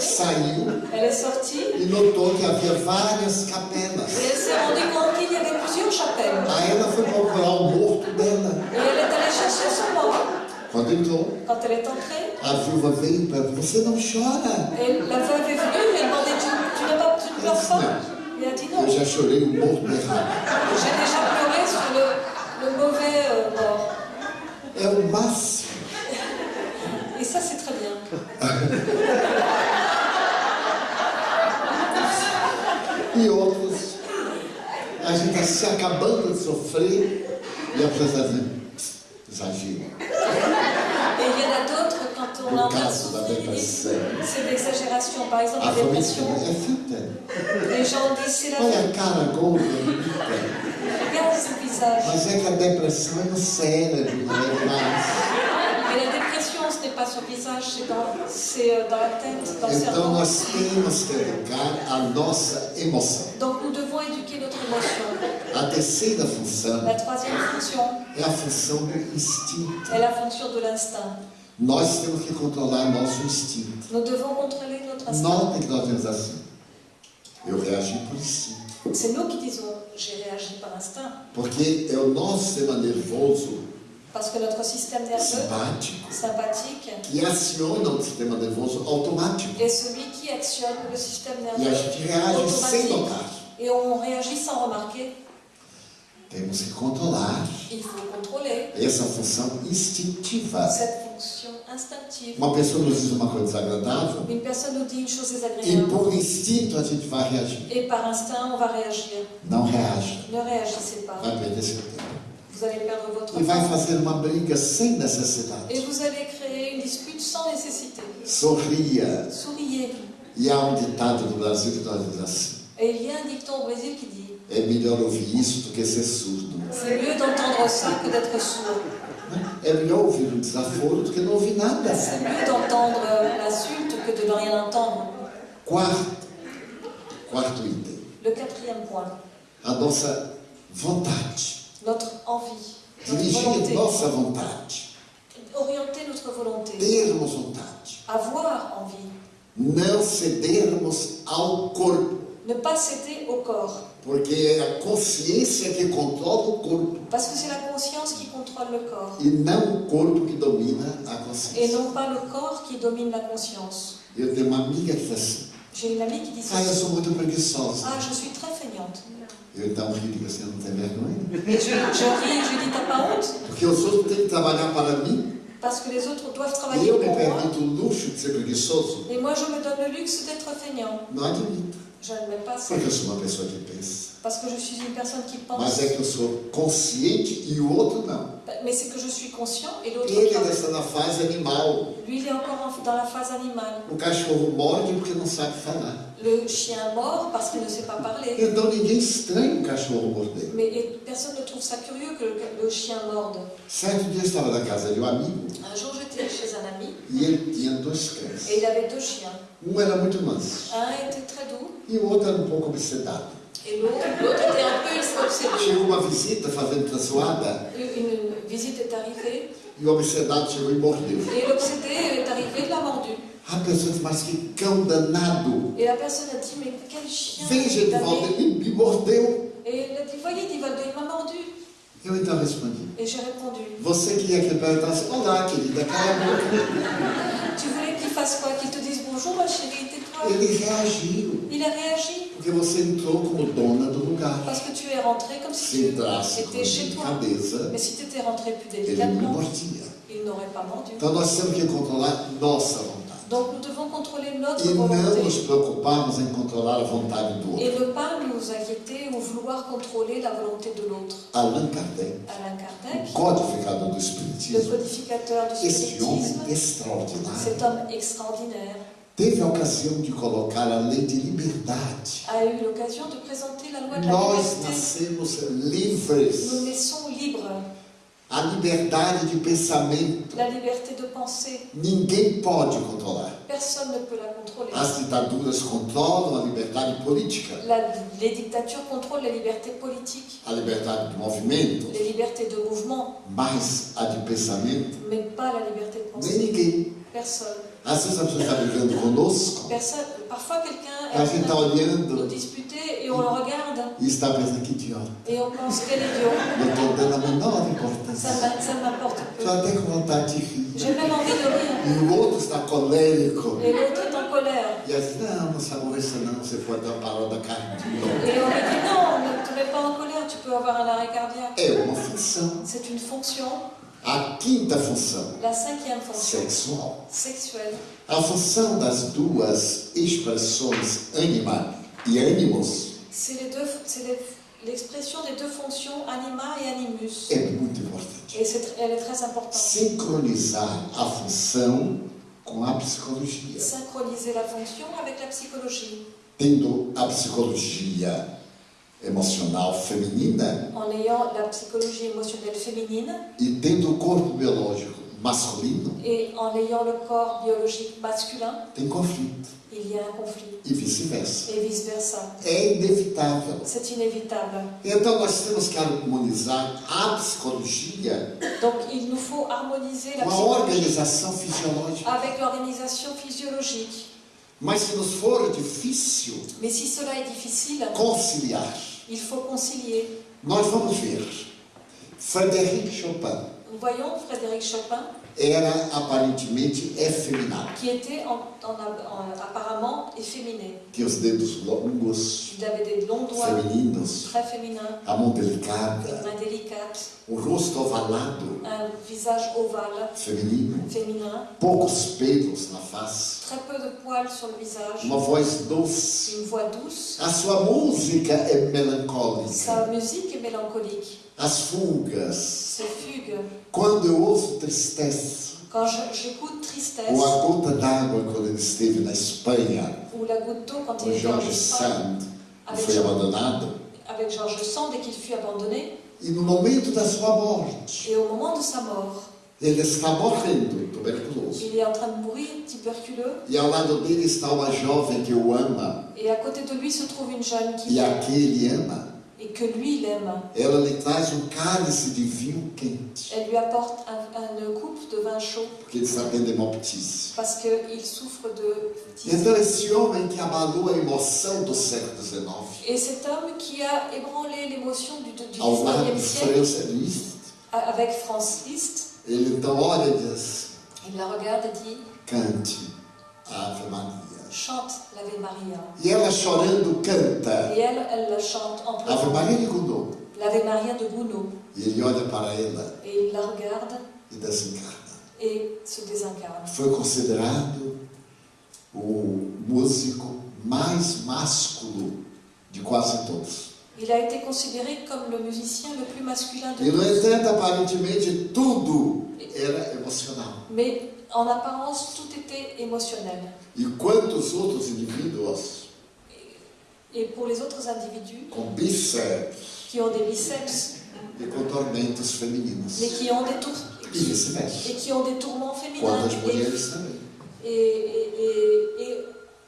saiu Elle est sortie e notou que havia várias capelas. et elle s'est rendue compte qu'il y avait plusieurs chapelles. Aí ela foi procurar o morto dela. Et elle est allée chercher son mort. Quando entrou, Quand elle est entrée, a viúva veio e perguntou: Você não chora? et la veuve est venue, lui a demandé Tu, tu n'as pas, tu ne pleures pas a dit non. Eu já chorei o morto errado. J'ai déjà pleuré sur le, le mauvais euh, mort. É o máximo. Et ça, c'est très bien. E outros, a gente está se acabando de sofrer e a pessoa está dizendo: exagero. Et il y en a d'autres, quand on Le en a cas de la souffert, ils disent dépression. c'est l'exagération. Par exemple, A la família dépression, é fita. les gens disent c'est la Olha a cara gorda. Regarde ce visage. Mas é que a depressão é no cérebro, não é mais. Pas sur le visage, c'est dans, c'est, euh, dans la tête, dans le Então cerveau. nós temos que educar a nossa emoção. Donc nous devons éduquer notre émotion. A terceira função La troisième fonction é a função do instinto. est la fonction de l'instinct. Nós temos que controlar nosso instinto. Nous devons contrôler notre instinct. Notem que nós temos assim. Eu reagi por instinto. C'est nous qui disons j'ai réagi par instinct. Porque é o nosso sistema nervoso Parce que notre système nerveux simpático sympathique que aciona o sistema nervoso automático. est celui qui actionne le système E a nerveux gente reage sem automatique. notar. Et on réagit sans remarquer. Temos que controlar Il faut contrôler essa função instintiva. cette fonction instinctive. Uma pessoa nos diz uma coisa desagradável Une personne nous dit une chose e désagréable por instinto a gente vai reagir. et par instinct on va réagir. Não reaja. Ne réagissez pas. Vai perder seu tempo. Vous allez perdre votre E vai fazer uma briga sem necessidade. Et vous allez créer une dispute sans nécessité. Sorria. Souriez. E há um ditado no Brasil que nós diz assim: Et il y a un dicton au Brésil qui dit é melhor ouvir isso do que ser surdo. c'est mieux d'entendre ça que d'être sourd. É melhor ouvir um desaforo do que não ouvir nada. C'est mieux d'entendre l'insulte que de ne rien entendre. Quarto, quarto item: Le quatrième point, a nossa vontade. Notre envie, notre volonté. nossa vontade. Orienter notre volonté. Termos vontade. Avoir envie. Não cedermos ao corpo. Ne pas céder au corps. Porque é a consciência que controla o corpo Parce que c'est la conscience qui contrôle le corps. e não o corpo que domina a Et consciência. non pas le corps qui domine la conscience. Eu tenho uma amiga que diz assim: J'ai une amie qui dit Ah, eu ceci. sou muito preguiçosa. Ah, je suis très feignante. Eu então rio digo assim: não tem vergonha? Et je, je ris et je dis T'as pas honte? Porque os outros têm que trabalhar para mim parce que les autres doivent E travailler eu pour moi. permito o luxo de ser preguiçoso? Et moi, je me donne le luxe d'être feignant. Não admito. Je n'admets pas ça. Porque eu sou uma pessoa que pensa. Parce que je suis une personne qui pense. Mas é que eu sou consciente e o outro não. Mais c'est que je suis conscient et l'autre Ele pas. está na fase animal. Lui, il est encore en- dans la phase animale. O cachorro morde porque não sabe falar. Le chien mord parce qu'il ne sait pas parler. Então ninguém estranha o cachorro morder. Mais personne ne trouve ça curieux que le, le chien morde. Certo dia eu estava na casa de um amigo Un jour, j'étais chez un ami e ele tinha dois et il avait deux chiens. Um era muito manso Un était très doux e o outro era um pouco obsedado. Et l'autre était un peu obsédé. Chegou uma visita fazendo traçoada Une visite est arrivée e o obsedado chegou e mordeu. et l'obsédé est arrivé, il l'a mordu. A pessoa disse, mas que cão danado. Et la personne a dit, mais quel chien Veja, Edivaldo, ele me mordeu. Et il a dit, voyez, Divaldo, il m'a mordu. Eu então respondi, Et j'ai répondu, você queria que ele perguntasse, olá querida, cala a boca. tu voulais qu'il fasse quoi? Qu'il te dise bonjour, ma chérie? Ele reagiu, Il a réagi porque você entrou como dona do lugar. parce que tu es rentré comme si tu étais chez toi. Mais si tu étais rentré plus ele me délicatement, il n'aurait pas mordu. Então nós temos que controlar nossa vontade. Donc nous devons contrôler notre E nos volonté et ne pas nous inquiéter ou vouloir contrôler la volonté de l'autre. Kardec, Alain Kardec, codificador do le codificateur du spiritisme, cet homme extraordinaire, teve a ocasião de colocar a lei de liberdade. a eu l'occasion de présenter la loi de la Nós liberté. nascemos Nous livres. naissons libres, A liberdade de pensamento, la liberté de penser. ninguém pode controlar. Personne ne peut la contrôler. As ditaduras controlam a liberdade política, La- les dictatures contrôlent les libertés politiques, a liberdade de movimento, les libertés de mouvement, mas a de pensamento, mais pas la liberté de nem penser. ninguém. Personne. Às vezes a pessoa está brigando conosco, Personne. Parfois, quelqu'un est olhando disputer et on le regarde et on pense quel idiot. Não estou dando a menor Ça, ça m'importe peu. J'ai même envie de rire. Et l'autre est en colère. E assim, não, não se aborreça não, você pode dar uma parada cardíaca. Et on lui dit non, ne te mets pas en colère, tu peux avoir un arrêt cardiaque. É uma função. C'est une fonction, A quinta função, la cinquième fonction, sexual. sexuelle. A função das duas expressões anima e ânimos C'est les deux, c'est l'expression des deux fonctions anima et animus. é muito importante. Et c'est elle est très importante. Sincronizar a função com a psicologia. Synchroniser la fonction avec la psychologie. Tendo a psicologia emocional feminina En ayant la psychologie émotionnelle féminine e tendo o corpo biológico masculino, et en ayant le corps biologique masculin, tem conflito il y a un conflit. e vice-versa. Et vice-versa. É inevitável. C'est inévitable. Então nós temos que harmonizar a psicologia Donc il nous faut harmoniser la com a psychologie organização fisiológica. avec l'organisation physiologique. Mas se nos for difícil Mais si cela est difficile, conciliar, il faut concilier. nós vamos ver. Frederic Chopin Voyons Frédéric Chopin, era aparentemente efeminado. Qui était en- en- en- apparemment efféminé. Tinha os dedos longos, Il avait des longs doigts femininos, très féminins, a mão une delicada, main délicate, o rosto ovalado, un visage ovale, feminino, féminin, poucos pelos na face, très peu de poils sur le visage, uma voz doce. une voix douce. A sua música é melancólica. Sa musique est mélancolique, As fugas, ses fugues. quando eu ouço tristeza, Quand j'écoute Tristesse ou a gota d'água quando ele esteve na Espanha, ou La goutte d'eau quand com il était en Jorge Espagne Sand, que avec, foi abandonado, avec Georges Sand et qu'il fut abandonné, e no momento da sua morte, et au moment de sa mort, ele está morrendo, tuberculoso. il est en train de mourir, tuberculeux, E ao lado dele está uma jovem que o ama, et à côté de lui se trouve une jeune qui e a que ele ama. Et que lui il aime. Ela lhe traz um cálice de vinho quente, Elle lui apporte un, un coupe de vin chaud porque ele está tendo hemoptise. parce qu'il souffre de phtisie. Então esse homem que abalou a emoção do século XIX, Et cet homme qui a ébranlé l'émotion du, du ao lado 19e de siècle avec Franz Liszt, ele então olha e diz, il la regarde et dit cante Ave Maria. Chante l'Ave Maria. E ela chorando canta Et elle, elle la chante en Ave pleurant. Maria de Gounod. L'Ave Maria de Gounod. E ele olha para ela Et il la regarde e desencarna. et se désincarne. Foi considerado o músico mais másculo de quase todos. Il a été considéré comme le musicien le plus masculin de E, no tous. entanto, aparentemente, tudo era emocional. Mais en apparence, tout était émotionnel. E quantos outros indivíduos Et pour les autres individus com bíceps qui ont des biceps, e com tormentos femininos. mais qui ont des tours E et qui ont des tourments féminins. Et- et- et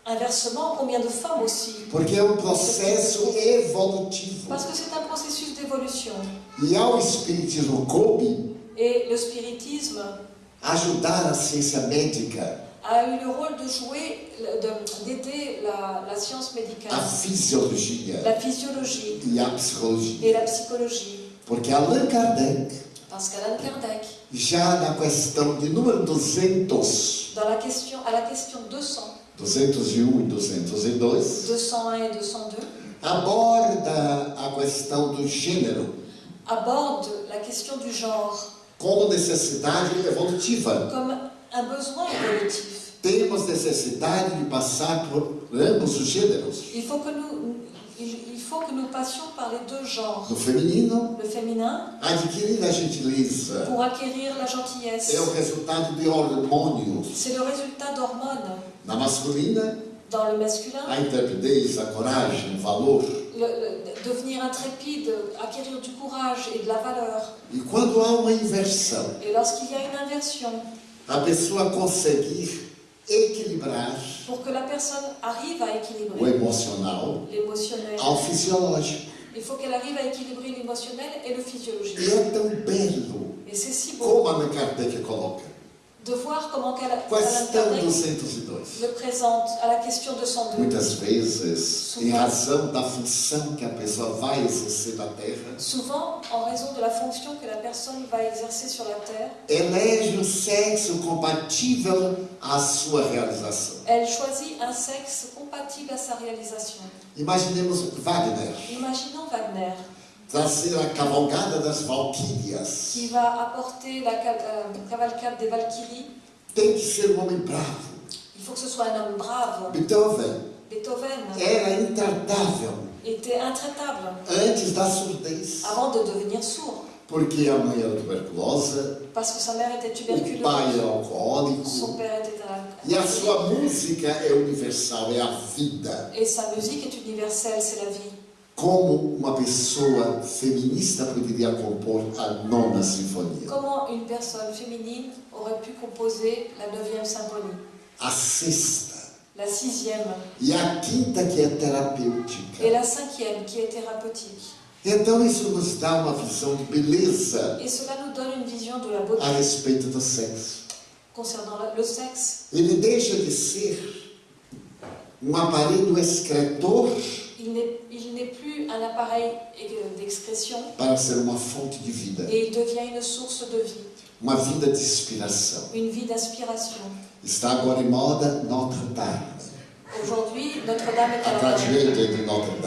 inversement, combien de femmes aussi Porque é um processo evolutivo. Parce que c'est un processus d'évolution. E ao Espiritismo coube Et le spiritisme ajudar a ciência médica, a eu le rôle de jouer, de- d'aider la, la science médicale, a fisiologia la physiologie e a psicologia. et la psychologie. Porque Allan Kardec, Parce qu'Alain Kardec, já na questão de número 200, dans la question, à la question 200, 201 e 202, 201 et 202, aborda a questão do gênero aborde la question du genre como necessidade evolutiva. besoin évolutif. Temos necessidade de passar por ambos os gêneros, Il faut que nous, il, il faut que nous passions par les deux genres. no feminino, Le féminin adquirir a gentileza pour acquérir la gentillesse. é o resultado de hormônios. C'est le résultat d'hormones. Na masculina, Dans le masculin, a intrepidez, a coragem, o valor. le- le- devenir intrépide, acquérir du courage et de la valeur. E quando há uma inversão, Et lorsqu'il y a une inversion, a pessoa conseguir equilibrar pour que la personne arrive à o équilibrer emocional l'émotionnel, ao fisiológico. il faut qu'elle arrive à équilibrer l'émotionnel et le physiologique. E é tão belo Et c'est si beau como Allan Kardec coloca. De voir comment qu'elle- Questão Kardec 202. le présente à la question 202. Muitas vezes, em Souvent. razão da função que a pessoa vai exercer na Terra, Souvent, en raison de la fonction que la personne va exercer sur la terre, elege o sexo compatível à sua realização. elle choisit un sexe compatible à sa réalisation. Imaginemos Wagner, Imaginons Wagner, trazer a cavalgada das Valquírias. qui va apporter la euh, cavalcade des Valkyries. Tem que ser um homem bravo. Il faut que ce soit un homme brave. Beethoven Beethoven era intratável était intraitable antes da surdez, avant de devenir sourd, porque a mãe era tuberculosa, parce que sa mère était o tuberculeuse, pai era son alcoólico, père était e a sua música é universal, é a vida. et sa musique est universelle, c'est la vie. Como uma pessoa feminista poderia compor a nona sinfonia? Comment une personne féminine aurait pu composer la 9e symphonie, A sexta la sixième e a quinta que é terapêutica. la cinquième qui est thérapeutique. Então isso nos dá uma visão de beleza Et cela nous donne une vision de la beauté a respeito do sexo. concernant le sexe. Ele deixa de ser um aparelho excretor Il n'est plus un appareil d'expression para ser uma fonte de vida, et il devient une source de vie, uma vida de inspiração. une vie d'inspiration. Está agora em moda Notre Dame, Aujourd'hui, Notre-Dame est à la mode.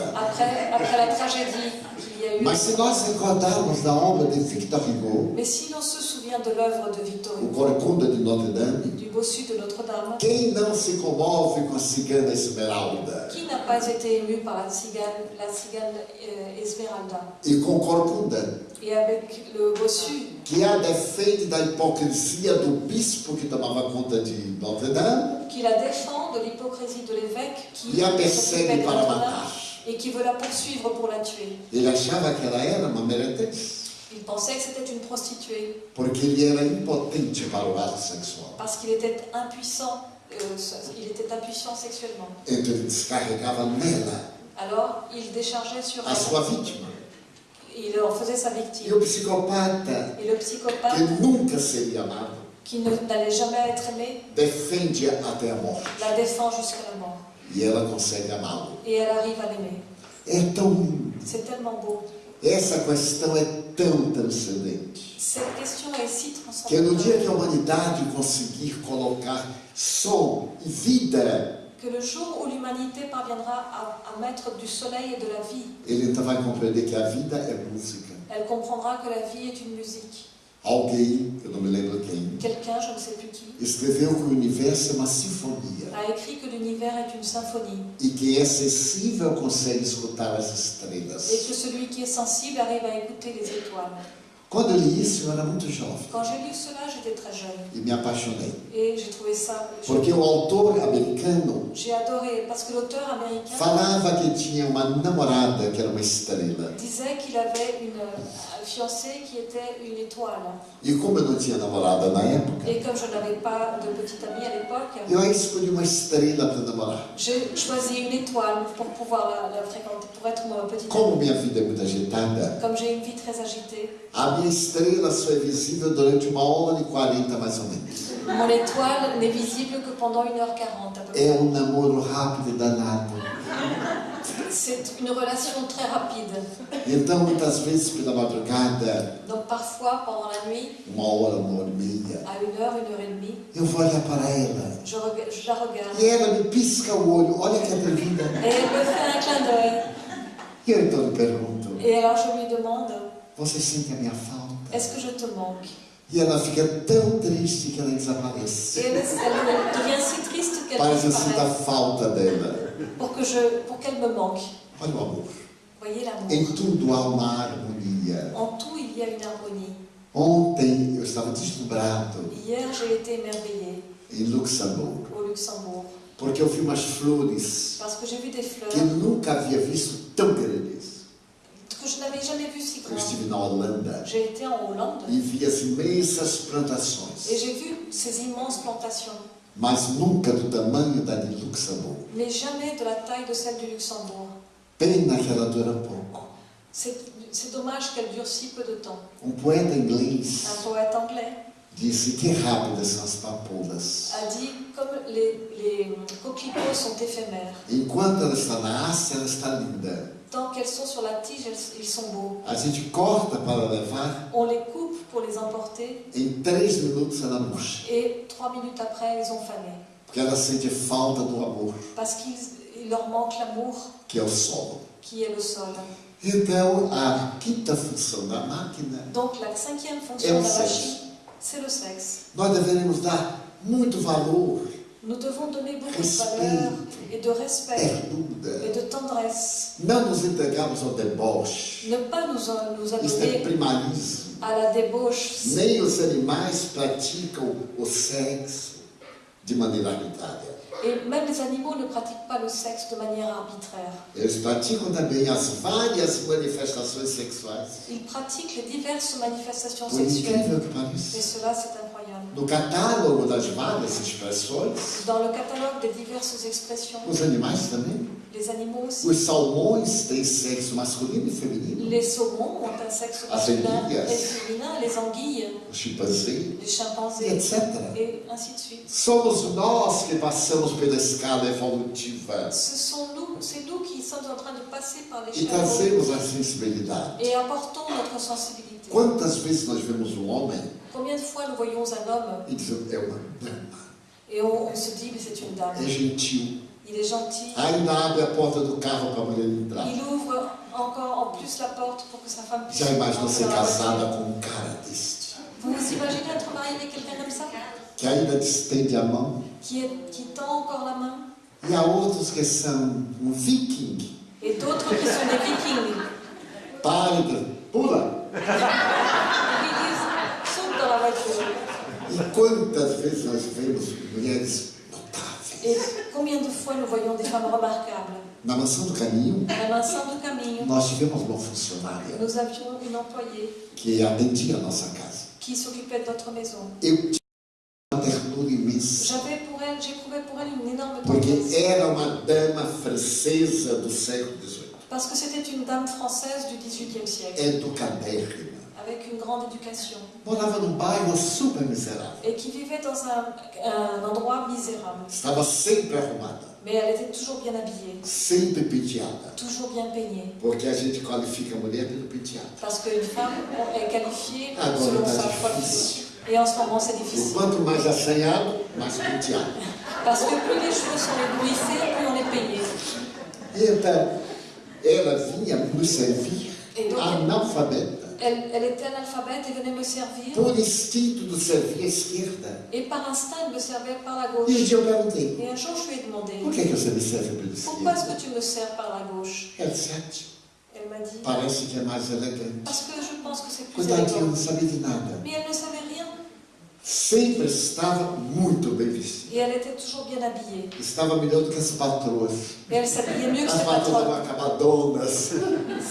après la tragédie qu'il y a eu. Mas se nós recordarmos da obra de Victor Hugo, Mais si l'on se souvient de l'œuvre de Victor o Hugo, Corcunda de Notre Dame, du bossu de Notre-Dame, quem não se comove com a cigana Esmeralda? qui n'a pas été ému par la cigane, la euh, Esmeralda? E com Corcunda, Et avec le bossu que a defende da hipocrisia do bispo que tomava conta de Notre Dame qui la défend de l'hypocrisie de l'évêque qui e a s'occupait persegue de para Notre-Dame matar. Et qui veut la poursuivre pour la tuer. Ele achava que ela era uma meretriz, Il pensait que c'était une prostituée porque ele era impotente para o ato sexual. parce qu'il était impuissant, euh, il était impuissant sexuellement. Então ele descarregava nela Alors il déchargeait sur a sua elle, vítima. il en faisait sa E victime. o psicopata, Et le psychopathe que nunca seria amado, qui n'allait jamais être aimé defende até a morte. la défend jusqu'à la mort. E ela consegue amá-lo. É tão lindo. Beau. Essa questão é tão transcendente. Si Que no dia que a humanidade conseguir colocar som e vida, que le jour où l'humanité parviendra à, à mettre du soleil et de la vie, ele vai compreender que a vida é música. elle comprendra que la vie est une musique. Alguém, eu não me lembro quem, quelqu'un, je ne sais plus qui, escreveu que o universo é uma sinfonia a écrit que l'univers est une symphonie e que é sensível consegue escutar as et estrelas. que celui qui est sensible arrive à écouter les étoiles. Quando eu li isso, eu era muito jovem Quand j'ai lu cela, j'étais très jeune e me apaixonei. et j'ai trouvé ça. Porque o autor americano J'ai adoré parce que l'auteur américain falava que tinha uma namorada que era uma estrela. disait qu'il avait une euh, fiancée qui était une étoile. E como eu não tinha namorada na época, Et comme je n'avais pas de petite amie à l'époque, eu escolhi uma estrela para namorar. j'ai choisi une étoile pour pouvoir la, la fréquenter, pour être ma petite Como amie. minha vida é muito agitada, Comme j'ai une vie très agitée, a minha estrela só é visível durante uma hora e quarenta mais ou menos. mon étoile n'est visible que pendant 1h40 à peu près. É um namoro rápido e danado. C'est une relation très rapide. Então, muitas vezes pela madrugada, Donc parfois, pendant la nuit, uma hora, uma hora e meia, à 1h, 1h30, eu vou olhar para ela je, je la regarde. e ela me pisca o olho. Olha que atrevida. Et elle me fait un clin d'œil. E eu então lhe pergunto: Et alors je lui demande, Você sente a minha falta? est-ce que je te manque E ela fica tão triste que ela desaparece. elle, elle devient si triste qu'elle Para que eu sinta a falta dela. pour que je, pour qu'elle me manque. Olha o amor. Voyez l'amour. Em tudo há uma harmonia. En tout, il y a une harmonie. Ontem eu estava deslumbrado Hier, j'ai été émerveillée em Luxemburgo, au Luxembourg porque eu vi umas flores parce que j'ai vu des fleurs que nunca havia visto tão grandes. Que je n'avais jamais vues si Eu grandes. estive na Holanda J'ai été en Hollande e vi as imensas et plantações, j'ai vu ces immenses plantations, mas nunca do tamanho da de Luxemburgo. mais jamais de la taille de celle du Luxembourg. Pena que ela dura pouco. C'est dommage qu'elle dure si peu de temps. Um poeta inglês Un poète anglais disse que rápidas são as papoulas. a dit comme les, les coquelicots sont éphémères, Enquanto ela está na haste, ela está linda. Tant qu'elles sont sur la tige, elles- ils sont beaux. A gente corta para levar, On les coupe pour les emporter em três minutos ela murcha. et trois minutes après, ils ont fané. Porque ela sente falta do amor, Parce qu'il il leur manque l'amour que é o solo. qui est le sol. Então, a quinta função da máquina, Donc la cinquième fonction Et de la machine, c'est le sexe. nós deveremos dar muito valor, Nous devons donner beaucoup de valeur et de respect et de tendresse. Não nos entregarmos ao deboche. Ne pas nous, nous Isso é adonner à la débauche. Nem os animais praticam o sexo de maneira arbitrária. Et même les animaux ne pratiquent pas le sexe de manière arbitraire. Eles praticam também as várias manifestações sexuais. Ils pratiquent les diverses manifestations Por sexuelles. que Et cela, c'est incroyable. No catálogo das várias expressões, Dans le catalogue des diverses expressions, os animais também. les animaux aussi, Os salmões têm sexo masculino e feminino. les saumons ont un sexe As masculin et féminin, les anguilles, O chimpanzé, les chimpanzés, etc. et ainsi de suite. Somos nós que passamos pela escala evolutiva Ce sont nous, c'est nous qui sommes en train de passer par les e trazemos a sensibilidade. et apportons notre sensibilité. Quantas vezes nós vemos um homem Combien de fois nous voyons un homme e dizemos, é uma dama, et on, on se dit, mais c'est une dame, é gentil, il est gentil, ainda abre a porta do carro para a mulher entrar. il ouvre encore en plus la porte pour que sa femme puisse Já imaginou ser casada com um cara deste? Vous vous imaginez être marié avec quelqu'un comme ça Que ainda distende a mão? qui, est, qui tend encore la main E há outros que são um viking. et d'autres qui sont des vikings de- pula. la voiture. E quantas vezes nós vemos mulheres notáveis? Et combien de fois nous voyons des femmes remarquables? Na mansão do caminho, Na mansão do caminho, nós tivemos uma funcionária nous avions une employée que atendia a nossa casa. qui s'occupait de notre maison. Eu tinha uma ternura imensa, J'avais pour elle, j'éprouvais pour elle une énorme porque tendresse. era uma dama francesa do século XVIII, Parce que c'était une dame française du XVIIIe siècle, educadérrima. Avec une grande éducation, Morava num bairro super miserável. et qui vivait dans un, un endroit misérable. Estava sempre arrumada, Mais elle était toujours bien habillée, sempre penteada, toujours bien peignée. porque a gente qualifica a mulher pelo penteado. Parce qu'une femme est qualifiée Ah, selon sa coiffure. Et en ce moment, c'est difficile. quanto mais assanhado, mais penteado. Parce que plus les cheveux sont éblouissés, plus on est payé. E então, ela vinha nos servir Et. Elle, elle était analphabète et venait me servir. Por instinto de servir à esquerda. Et par instinct, elle me servait par la E um gauche. dia eu perguntei, Et un jour, je lui ai demandé por que, que você me serve pela Pourquoi est-ce esquerda? que tu me sers par la gauche Ela disse, ah, Elle m'a dit parece que é mais elegante. Parce que je pense que c'est plus eu élégant. não sabia de nada. Mais elle ne savait rien. Sempre estava muito bem vestida. Et elle était toujours bien habillée. Estava melhor do que as patroas. Et elle s'habillait mieux que As ses patroas eram acabadonas.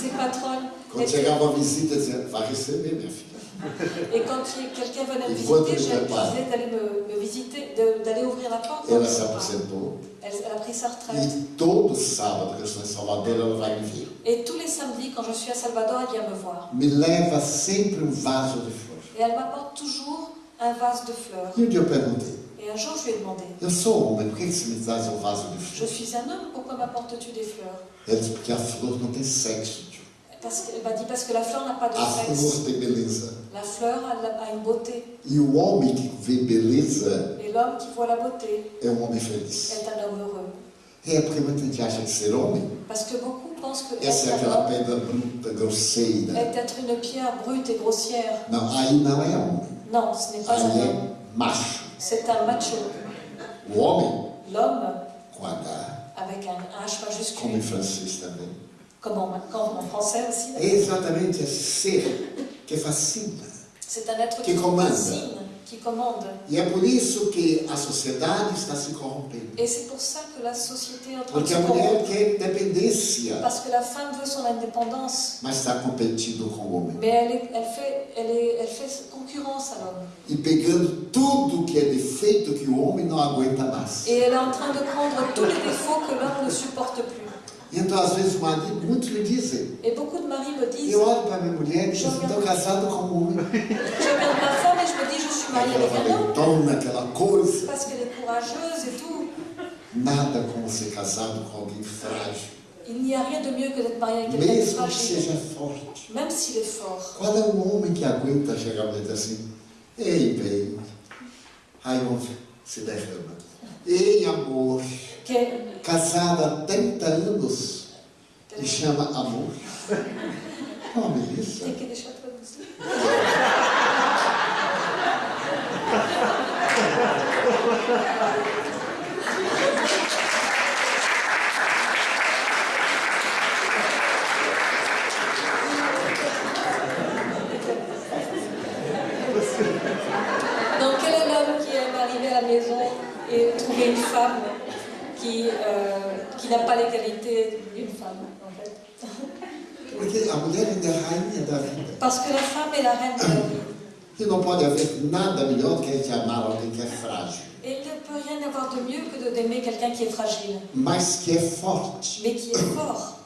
Ses patronnes. Quando étaient- chegava a visita, dizia, vai receber, minha filha. Et quand quelqu'un venait me visiter, je disais d'aller me, me visiter, d'aller ouvrir la porte. Ela aposentou. Elle, elle a pris sa retraite. E todo sábado que eu estou em Salvador, ela vai me ver. Et tous les samedis, quand je suis à Salvador, elle vient me voir. Me leva sempre um vaso de flor. Et elle m'apporte toujours un vase de fleurs. E um dia eu perguntei, Et un jour, je lui ai demandé eu sou homem, por que você me traz um vaso de Je flor? suis un homme, pourquoi m'apportes-tu des fleurs? Ela disse, porque a flor não tem sexo. Parce m'a dit parce que la fleur n'a pas de A sexe. flor tem beleza. La fleur a une beauté. E o homem que vê beleza Et l'homme qui voit la beauté é um homem feliz. est un homme heureux. É porque muita gente acha que ser homem, Parce que beaucoup pensent que essa é être un aquela homme pedra bruta, grosseira. est être une pierre brute et grossière. Não, aí não é homem. Non, ce n'est pas un Aí homme. é macho. C'est un macho. O homem, L'homme, com H, avec un H como em majuscule, francês também, comme en, comme en français aussi, é exatamente esse ser que fascina. c'est un être Qui qui commande. fascine, qui commande. E é por isso que a sociedade está se corrompendo. Et c'est pour ça que la société est en train de Porque se a mulher corrompre. quer independência, Parce que la femme veut son indépendance. mas está competindo com o homem. Mais elle, est- elle, fait, elle, est- elle fait concurrence à l'homme. E pegando tudo que é defeito que o homem não aguenta mais. Et elle est en train de prendre tous les défauts que l'homme ne supporte plus. Então, às vezes, o marido, muitos me dizem, Et beaucoup de maris me disent, eu olho para minha mulher e digo, estou casado com um homem. je regarde ma femme et je me dis, je suis mariée avec un homme. valentona, aquela coisa. Parce qu'elle est courageuse et tout. Nada como ser casado com alguém frágil. Il n'y a rien de mieux que d'être marié avec quelqu'un de Mesmo que fragile. seja forte. Même s'il est fort. Qual é o homem que aguenta chegar e dizer assim, ei, bem, aí homem se derrama. Ei, amor, Que est- casada há 30 anos e chama amor. Oh, beleza. Tem que deixar traduzir. Donc quel est l'homme qui aime arriver à la maison et trouver une femme qui, euh, qui n'a pas les qualités d'une femme en fait. Parce que la femme est la reine de la vie. E não pode haver nada melhor do que a gente amar alguém que é frágil, Et il ne peut rien avoir de mieux que de d'aimer quelqu'un qui est fragile, mas que é forte. mais qui est fort.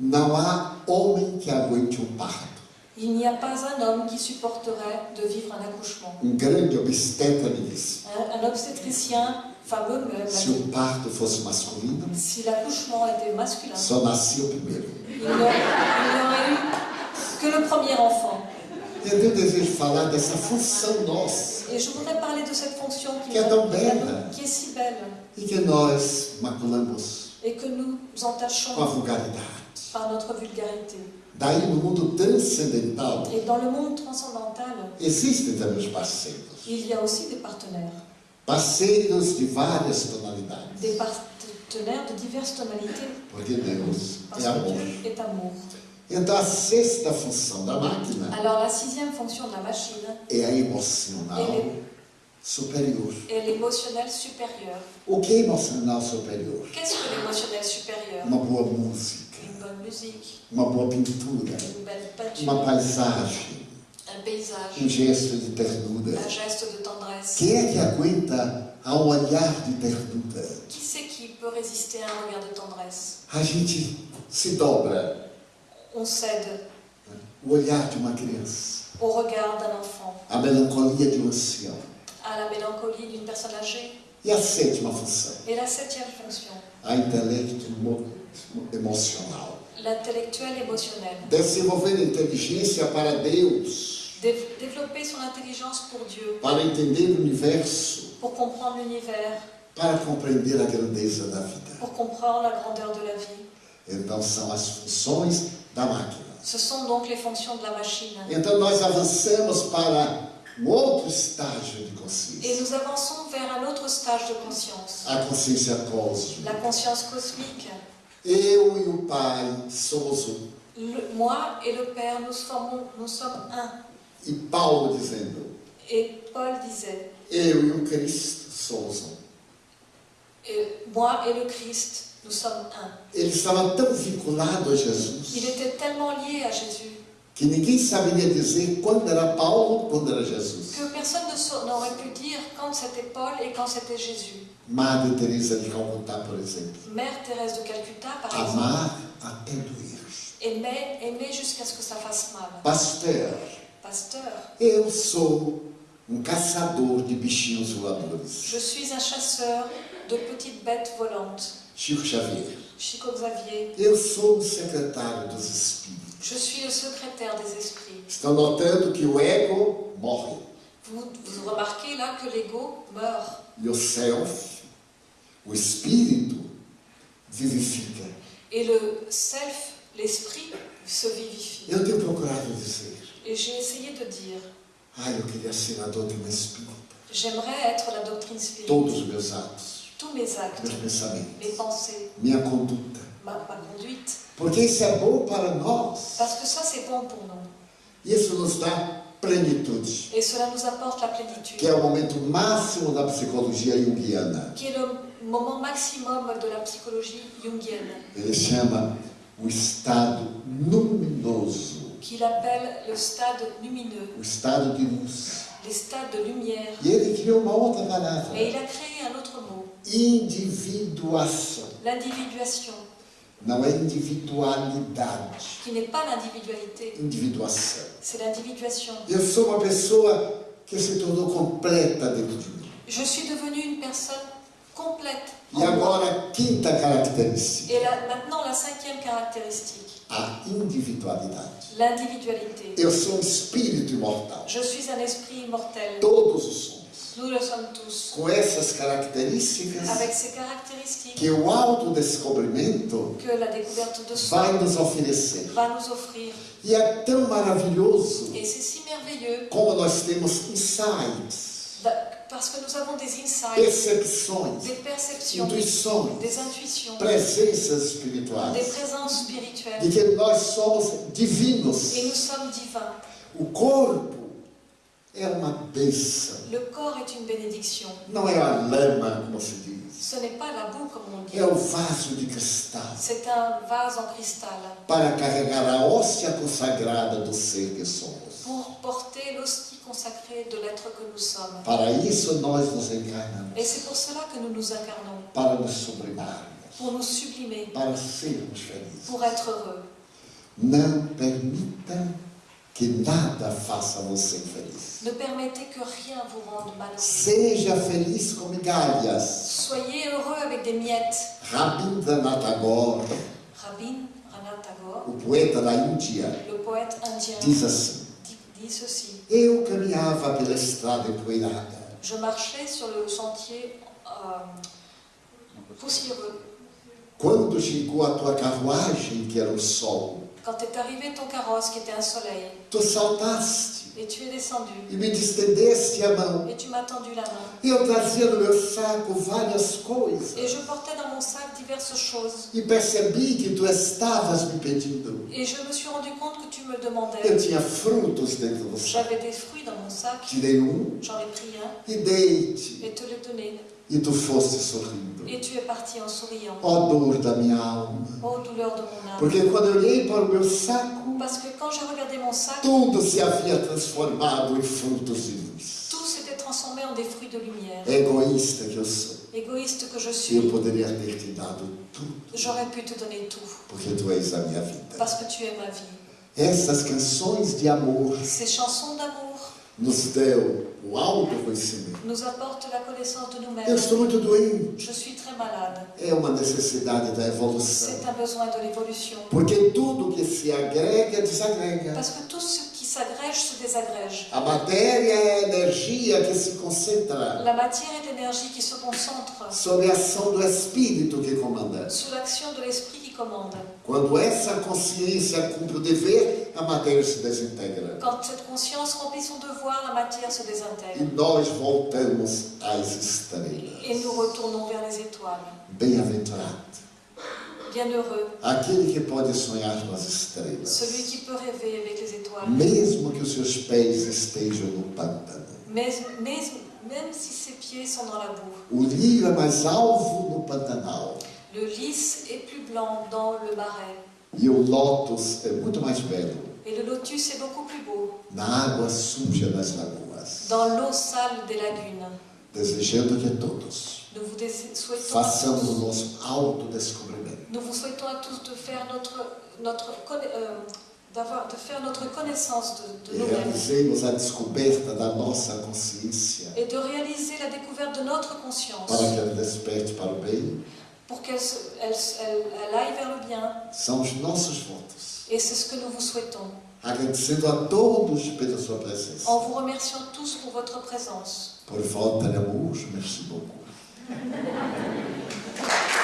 Não há homem que aguente um parto. Il n'y a pas un homme qui supporterait de vivre un accouchement. Um grande obstetra me disse: Un, un obstétricien m'a se o parto fosse masculino, si l'accouchement était masculin, só nascia o primeiro. il n'aurait eu que le premier enfant. E eu desejo de falar dessa função nossa Et je voudrais parler de cette fonction qui, Qui est donc belle. qui est si belle e que nós maculamos et que nous entachons com a vulgaridade. par notre vulgarité. Daí, no mundo transcendental, Et dans le monde transcendantal, existem também os parceiros. il y a aussi des partenaires. Parceiros de várias tonalidades. Des partenaires de diverses tonalités. Porque Deus Parce é amor. que Dieu est amour. Então, a sexta função da máquina Alors la sixième fonction de la machine é a emocional superior. est l'émotionnel supérieur. O que é emocional superior? Qu'est-ce que l'émotionnel supérieur Uma boa música, Une bonne musique, uma boa pintura, une belle peinture, uma paisagem, um paysage, gesto de ternura. un geste de tendresse. Quem é que aguenta a um olhar de ternura? Qui c'est qui peut résister à un regard de tendresse? A gente se dobra. On cède O olhar de uma criança, au regard d'un enfant, a melancolia de um ancião. à la mélancolie d'une personne âgée. E a sétima função, Et la septième fonction, a intelecto mo- emocional. l'intellectuel émotionnel. Desenvolver inteligência para Deus, Dé- développer son intelligence pour Dieu, para entender o universo, pour comprendre l'univers, para compreender a grandeza da vida. pour comprendre la grandeur de la vie. Então são as funções da máquina. Ce sont donc les fonctions de la machine. Então nós avançamos para um outro estágio de Et consciência, nous avançons vers un autre stage de conscience, a consciência cósmica. la conscience cosmique. Eu e o Pai somos um. Le- moi et le Père, nous, formons, nous sommes un. E Paulo dizendo: Et Paul disait, Eu e o Cristo somos um. et moi et le Christ, nous sommes un. Ele estava tão vinculado a Il était tellement lié à Jésus que ninguém saberia dizer quando era Paulo, quando era Jesus. que personne n'aurait pu dire quand c'était Paul et quand c'était Jésus. Madre Teresa de Calcutá, por exemplo, Mère Thérèse de Calcutta, par exemple, amar até doer. aimait, aimait jusqu'à ce que ça fasse mal. Pasteur, Pasteur, eu sou um caçador de bichinhos voadores. je suis un chasseur de petites bêtes volantes. Chico Xavier. Chico Xavier, Eu sou secretário dos espíritos. je suis le secrétaire des esprits. Estão notando que o ego morre Vous, vous remarquez là que l'ego meurt e o self, o espírito, vivifica. et le self, l'esprit, se vivifie. Eu tenho procurado dizer, Et j'ai essayé de dire, ai, eu queria ser a doutrina espírita. j'aimerais être la doctrine Todos spirituelle. os meus atos, Tous mes actes, meus pensamentos, mes pensées, minha conduta. ma, ma conduite. Porque isso é bom para nós. Parce que ça, c'est bon pour nous. Isso nos dá plenitude, Et cela nous apporte la plénitude, que é o momento máximo da psicologia junguiana. est le moment maximum de la psychologie jungienne, Ele chama o estado luminoso, qu'il appelle le stade lumineux, o estado de luz. les stades de lumière. E ele criou uma outra palavra, Et il a créé un autre mot, individuação. l'individuation, Não é individualidade, qui n'est pas l'individualité, individuação. c'est l'individuation. Eu sou uma pessoa que se tornou completa dentro de mim. Je suis devenue une personne complète. E agora, a quinta característica, Et là, maintenant, la cinquième caractéristique, a individualidade. l'individualité. Eu sou um espírito imortal. Je suis un esprit immortel. Todos os somos. Nous le sommes tous. Com essas características Avec ces caractéristiques que o autodescobrimento que la découverte de soi vai nos oferecer. va nous offrir. E é tão maravilhoso Et c'est si merveilleux como nós temos insights, da- parce que nous avons des insights, percepções, des perceptions, intuições, des intuitions, presenças des espirituais, présences de spirituelles. que nós somos divinos. Et nous sommes divins. O corpo é uma bênção, Le corps est une bénédiction. não é a lama, como se diz, Ce n'est pas la boue comme on dit. é o vaso de cristal C'est un vase en cristal para carregar a hóstia consagrada do ser que somos. Pour porter l'hostie consacrée de l'être que nous sommes. Para isso nós nos encarnamos, Et c'est pour cela que nous nous incarnons, para nos sublimarmos, pour nous sublimer, para sermos felizes. pour être heureux. Não permita que nada faça você infeliz. Ne permettez que rien vous rende malheureux. Seja feliz com migalhas. Soyez heureux avec des miettes. Rabindranath Tagore, Rabin Ranat Tagore, o poeta da Índia, le poète indien, diz assim: dit, dit ceci. Eu caminhava pela estrada empoeirada Je marchais sur le sentier euh, poussiéreux. quando chegou a tua carruagem, que era o sol. Quand est arrivé ton carrosse qui était un soleil, Tu saltaste et tu es descendu, e me distendeste a mão. et tu m'as tendu la main. Eu trazia no meu saco várias coisas Et je portais dans mon sac diverses choses. e percebi que tu estavas me pedindo. Et je me suis rendu compte que tu me Eu demandais. tinha frutos dentro do saco. J'avais des fruits dans mon sac, Tirei um j'en ai pris un e dei-te, et te l'ai donné. E tu foste sorrindo. Et tu es parti dor da minha alma. Oh douleur de mon âme. Porque quando eu olhei para o meu saco, Parce que quand j'ai regardé mon sac, tudo se havia transformado em frutos de luz. tout s'était transformé en des fruits de lumière. Egoísta que eu sou. Égoïste que je Eu suis, poderia ter te dado tudo, j'aurais pu te donner tout. porque tu és a minha vida. Parce que tu es ma vie. Essas canções de amor Ces chansons d'amour nos deu o autoconhecimento. nous apportent la connaissance de Eu nous-mêmes. estou muito doente. Je suis très malade. É uma necessidade da evolução. C'est un besoin de l'évolution. Porque tudo que se agrega, desagrega. Parce que tout ce qui s'agrège se désagrège. A matéria é a energia que se concentra La matière est l'énergie qui se concentre sob a ação do Espírito que comanda. sous l'action de l'esprit qui commande. Quando essa consciência cumpre o dever, a matéria se desintegra. Quand cette conscience remplit son devoir, la matière se E désintègre. nós voltamos às Et estrelas. nous retournons vers les étoiles. Bem-aventurado. Bienheureux, Aquele que pode sonhar com as estrelas. celui qui peut rêver avec les étoiles. Mesmo que os seus pés estejam no pântano. Mais même si ses pieds sont dans la boue, O lírio é mais alvo no Pantanal. Le lys est plus blanc dans le marais. E o lótus é muito mais belo Et le lotus est beaucoup plus beau na água suja das lagoas. dans l'eau sale des lagunes. Todos Nous vous souhaitons à façamos o tous, nosso autodescobrimento. nous vous souhaitons à tous de faire notre, euh, d'avoir- de faire notre connaissance de, de nous-mêmes realizemos a descoberta da nossa consciência et de réaliser la découverte de notre conscience para que ela desperte para o bem. Pour qu'elle elle, elle- elle aille vers le bien. São os nossos votos. Et c'est ce que nous vous souhaitons. Agradecendo a todos pela sua presença. En vous remerciant tous pour votre présence. Por volta de amor, merci beaucoup.